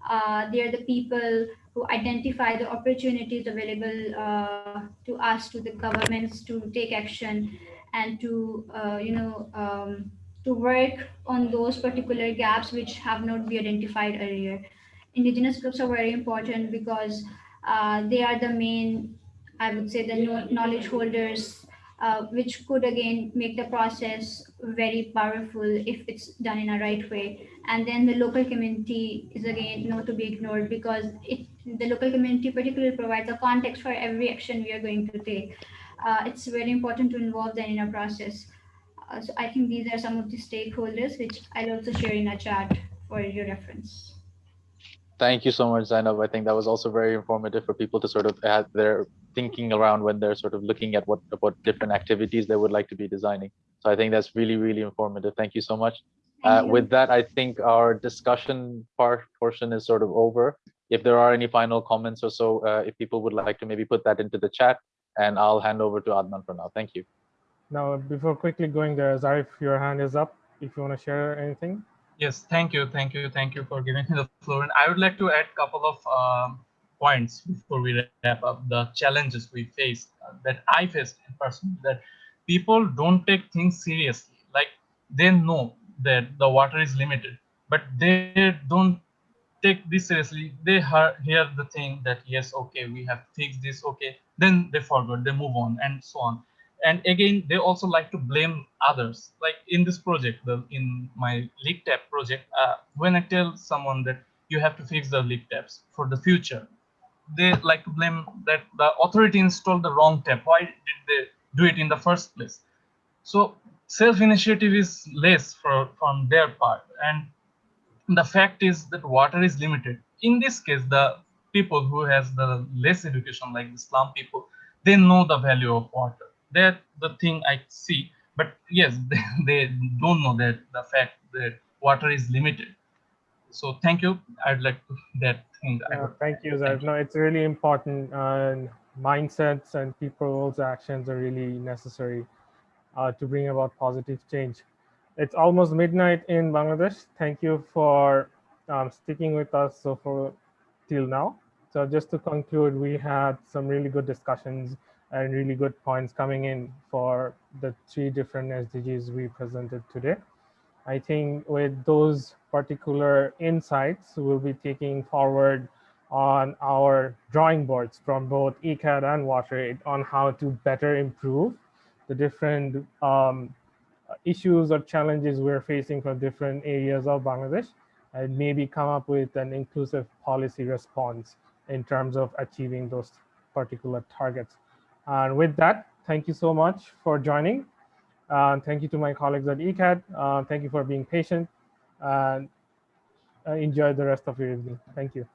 uh, they are the people who identify the opportunities available uh, to us to the governments to take action and to uh, you know um, to work on those particular gaps which have not been identified earlier indigenous groups are very important because uh, they are the main, I would say, the knowledge holders, uh, which could again make the process very powerful if it's done in a right way. And then the local community is again not to be ignored because it the local community particularly provides a context for every action we are going to take. Uh, it's very important to involve them in a process. Uh, so I think these are some of the stakeholders, which I'll also share in a chat for your reference. Thank you so much, Zainab. I think that was also very informative for people to sort of add their thinking around when they're sort of looking at what what different activities they would like to be designing. So I think that's really, really informative. Thank you so much. Uh, with that, I think our discussion part portion is sort of over. If there are any final comments or so, uh, if people would like to maybe put that into the chat, and I'll hand over to Adnan for now. Thank you. Now, before quickly going there, Zarif, your hand is up. If you want to share anything. Yes, thank you, thank you, thank you for giving me the floor. And I would like to add a couple of um, points before we wrap up. The challenges we face uh, that I faced in person that people don't take things seriously. Like they know that the water is limited, but they don't take this seriously. They hear, the thing that yes, okay, we have fixed this, okay. Then they forgot, they move on, and so on and again they also like to blame others like in this project the in my leak tap project uh, when i tell someone that you have to fix the leak taps for the future they like to blame that the authority installed the wrong tap why did they do it in the first place so self initiative is less for, from their part and the fact is that water is limited in this case the people who has the less education like the slum people they know the value of water that's the thing I see. But yes, they, they don't know that the fact that water is limited. So thank you. I'd like to that thing. Thank you, Zarif. No, it's really important. And mindsets and people's actions are really necessary uh, to bring about positive change. It's almost midnight in Bangladesh. Thank you for um, sticking with us so for till now. So just to conclude, we had some really good discussions and really good points coming in for the three different SDGs we presented today. I think with those particular insights, we'll be taking forward on our drawing boards from both ICCAD and WaterAid on how to better improve the different um, issues or challenges we're facing from different areas of Bangladesh and maybe come up with an inclusive policy response in terms of achieving those particular targets. And with that, thank you so much for joining. Uh, thank you to my colleagues at ICCAD. Uh, thank you for being patient and uh, enjoy the rest of your evening. Thank you.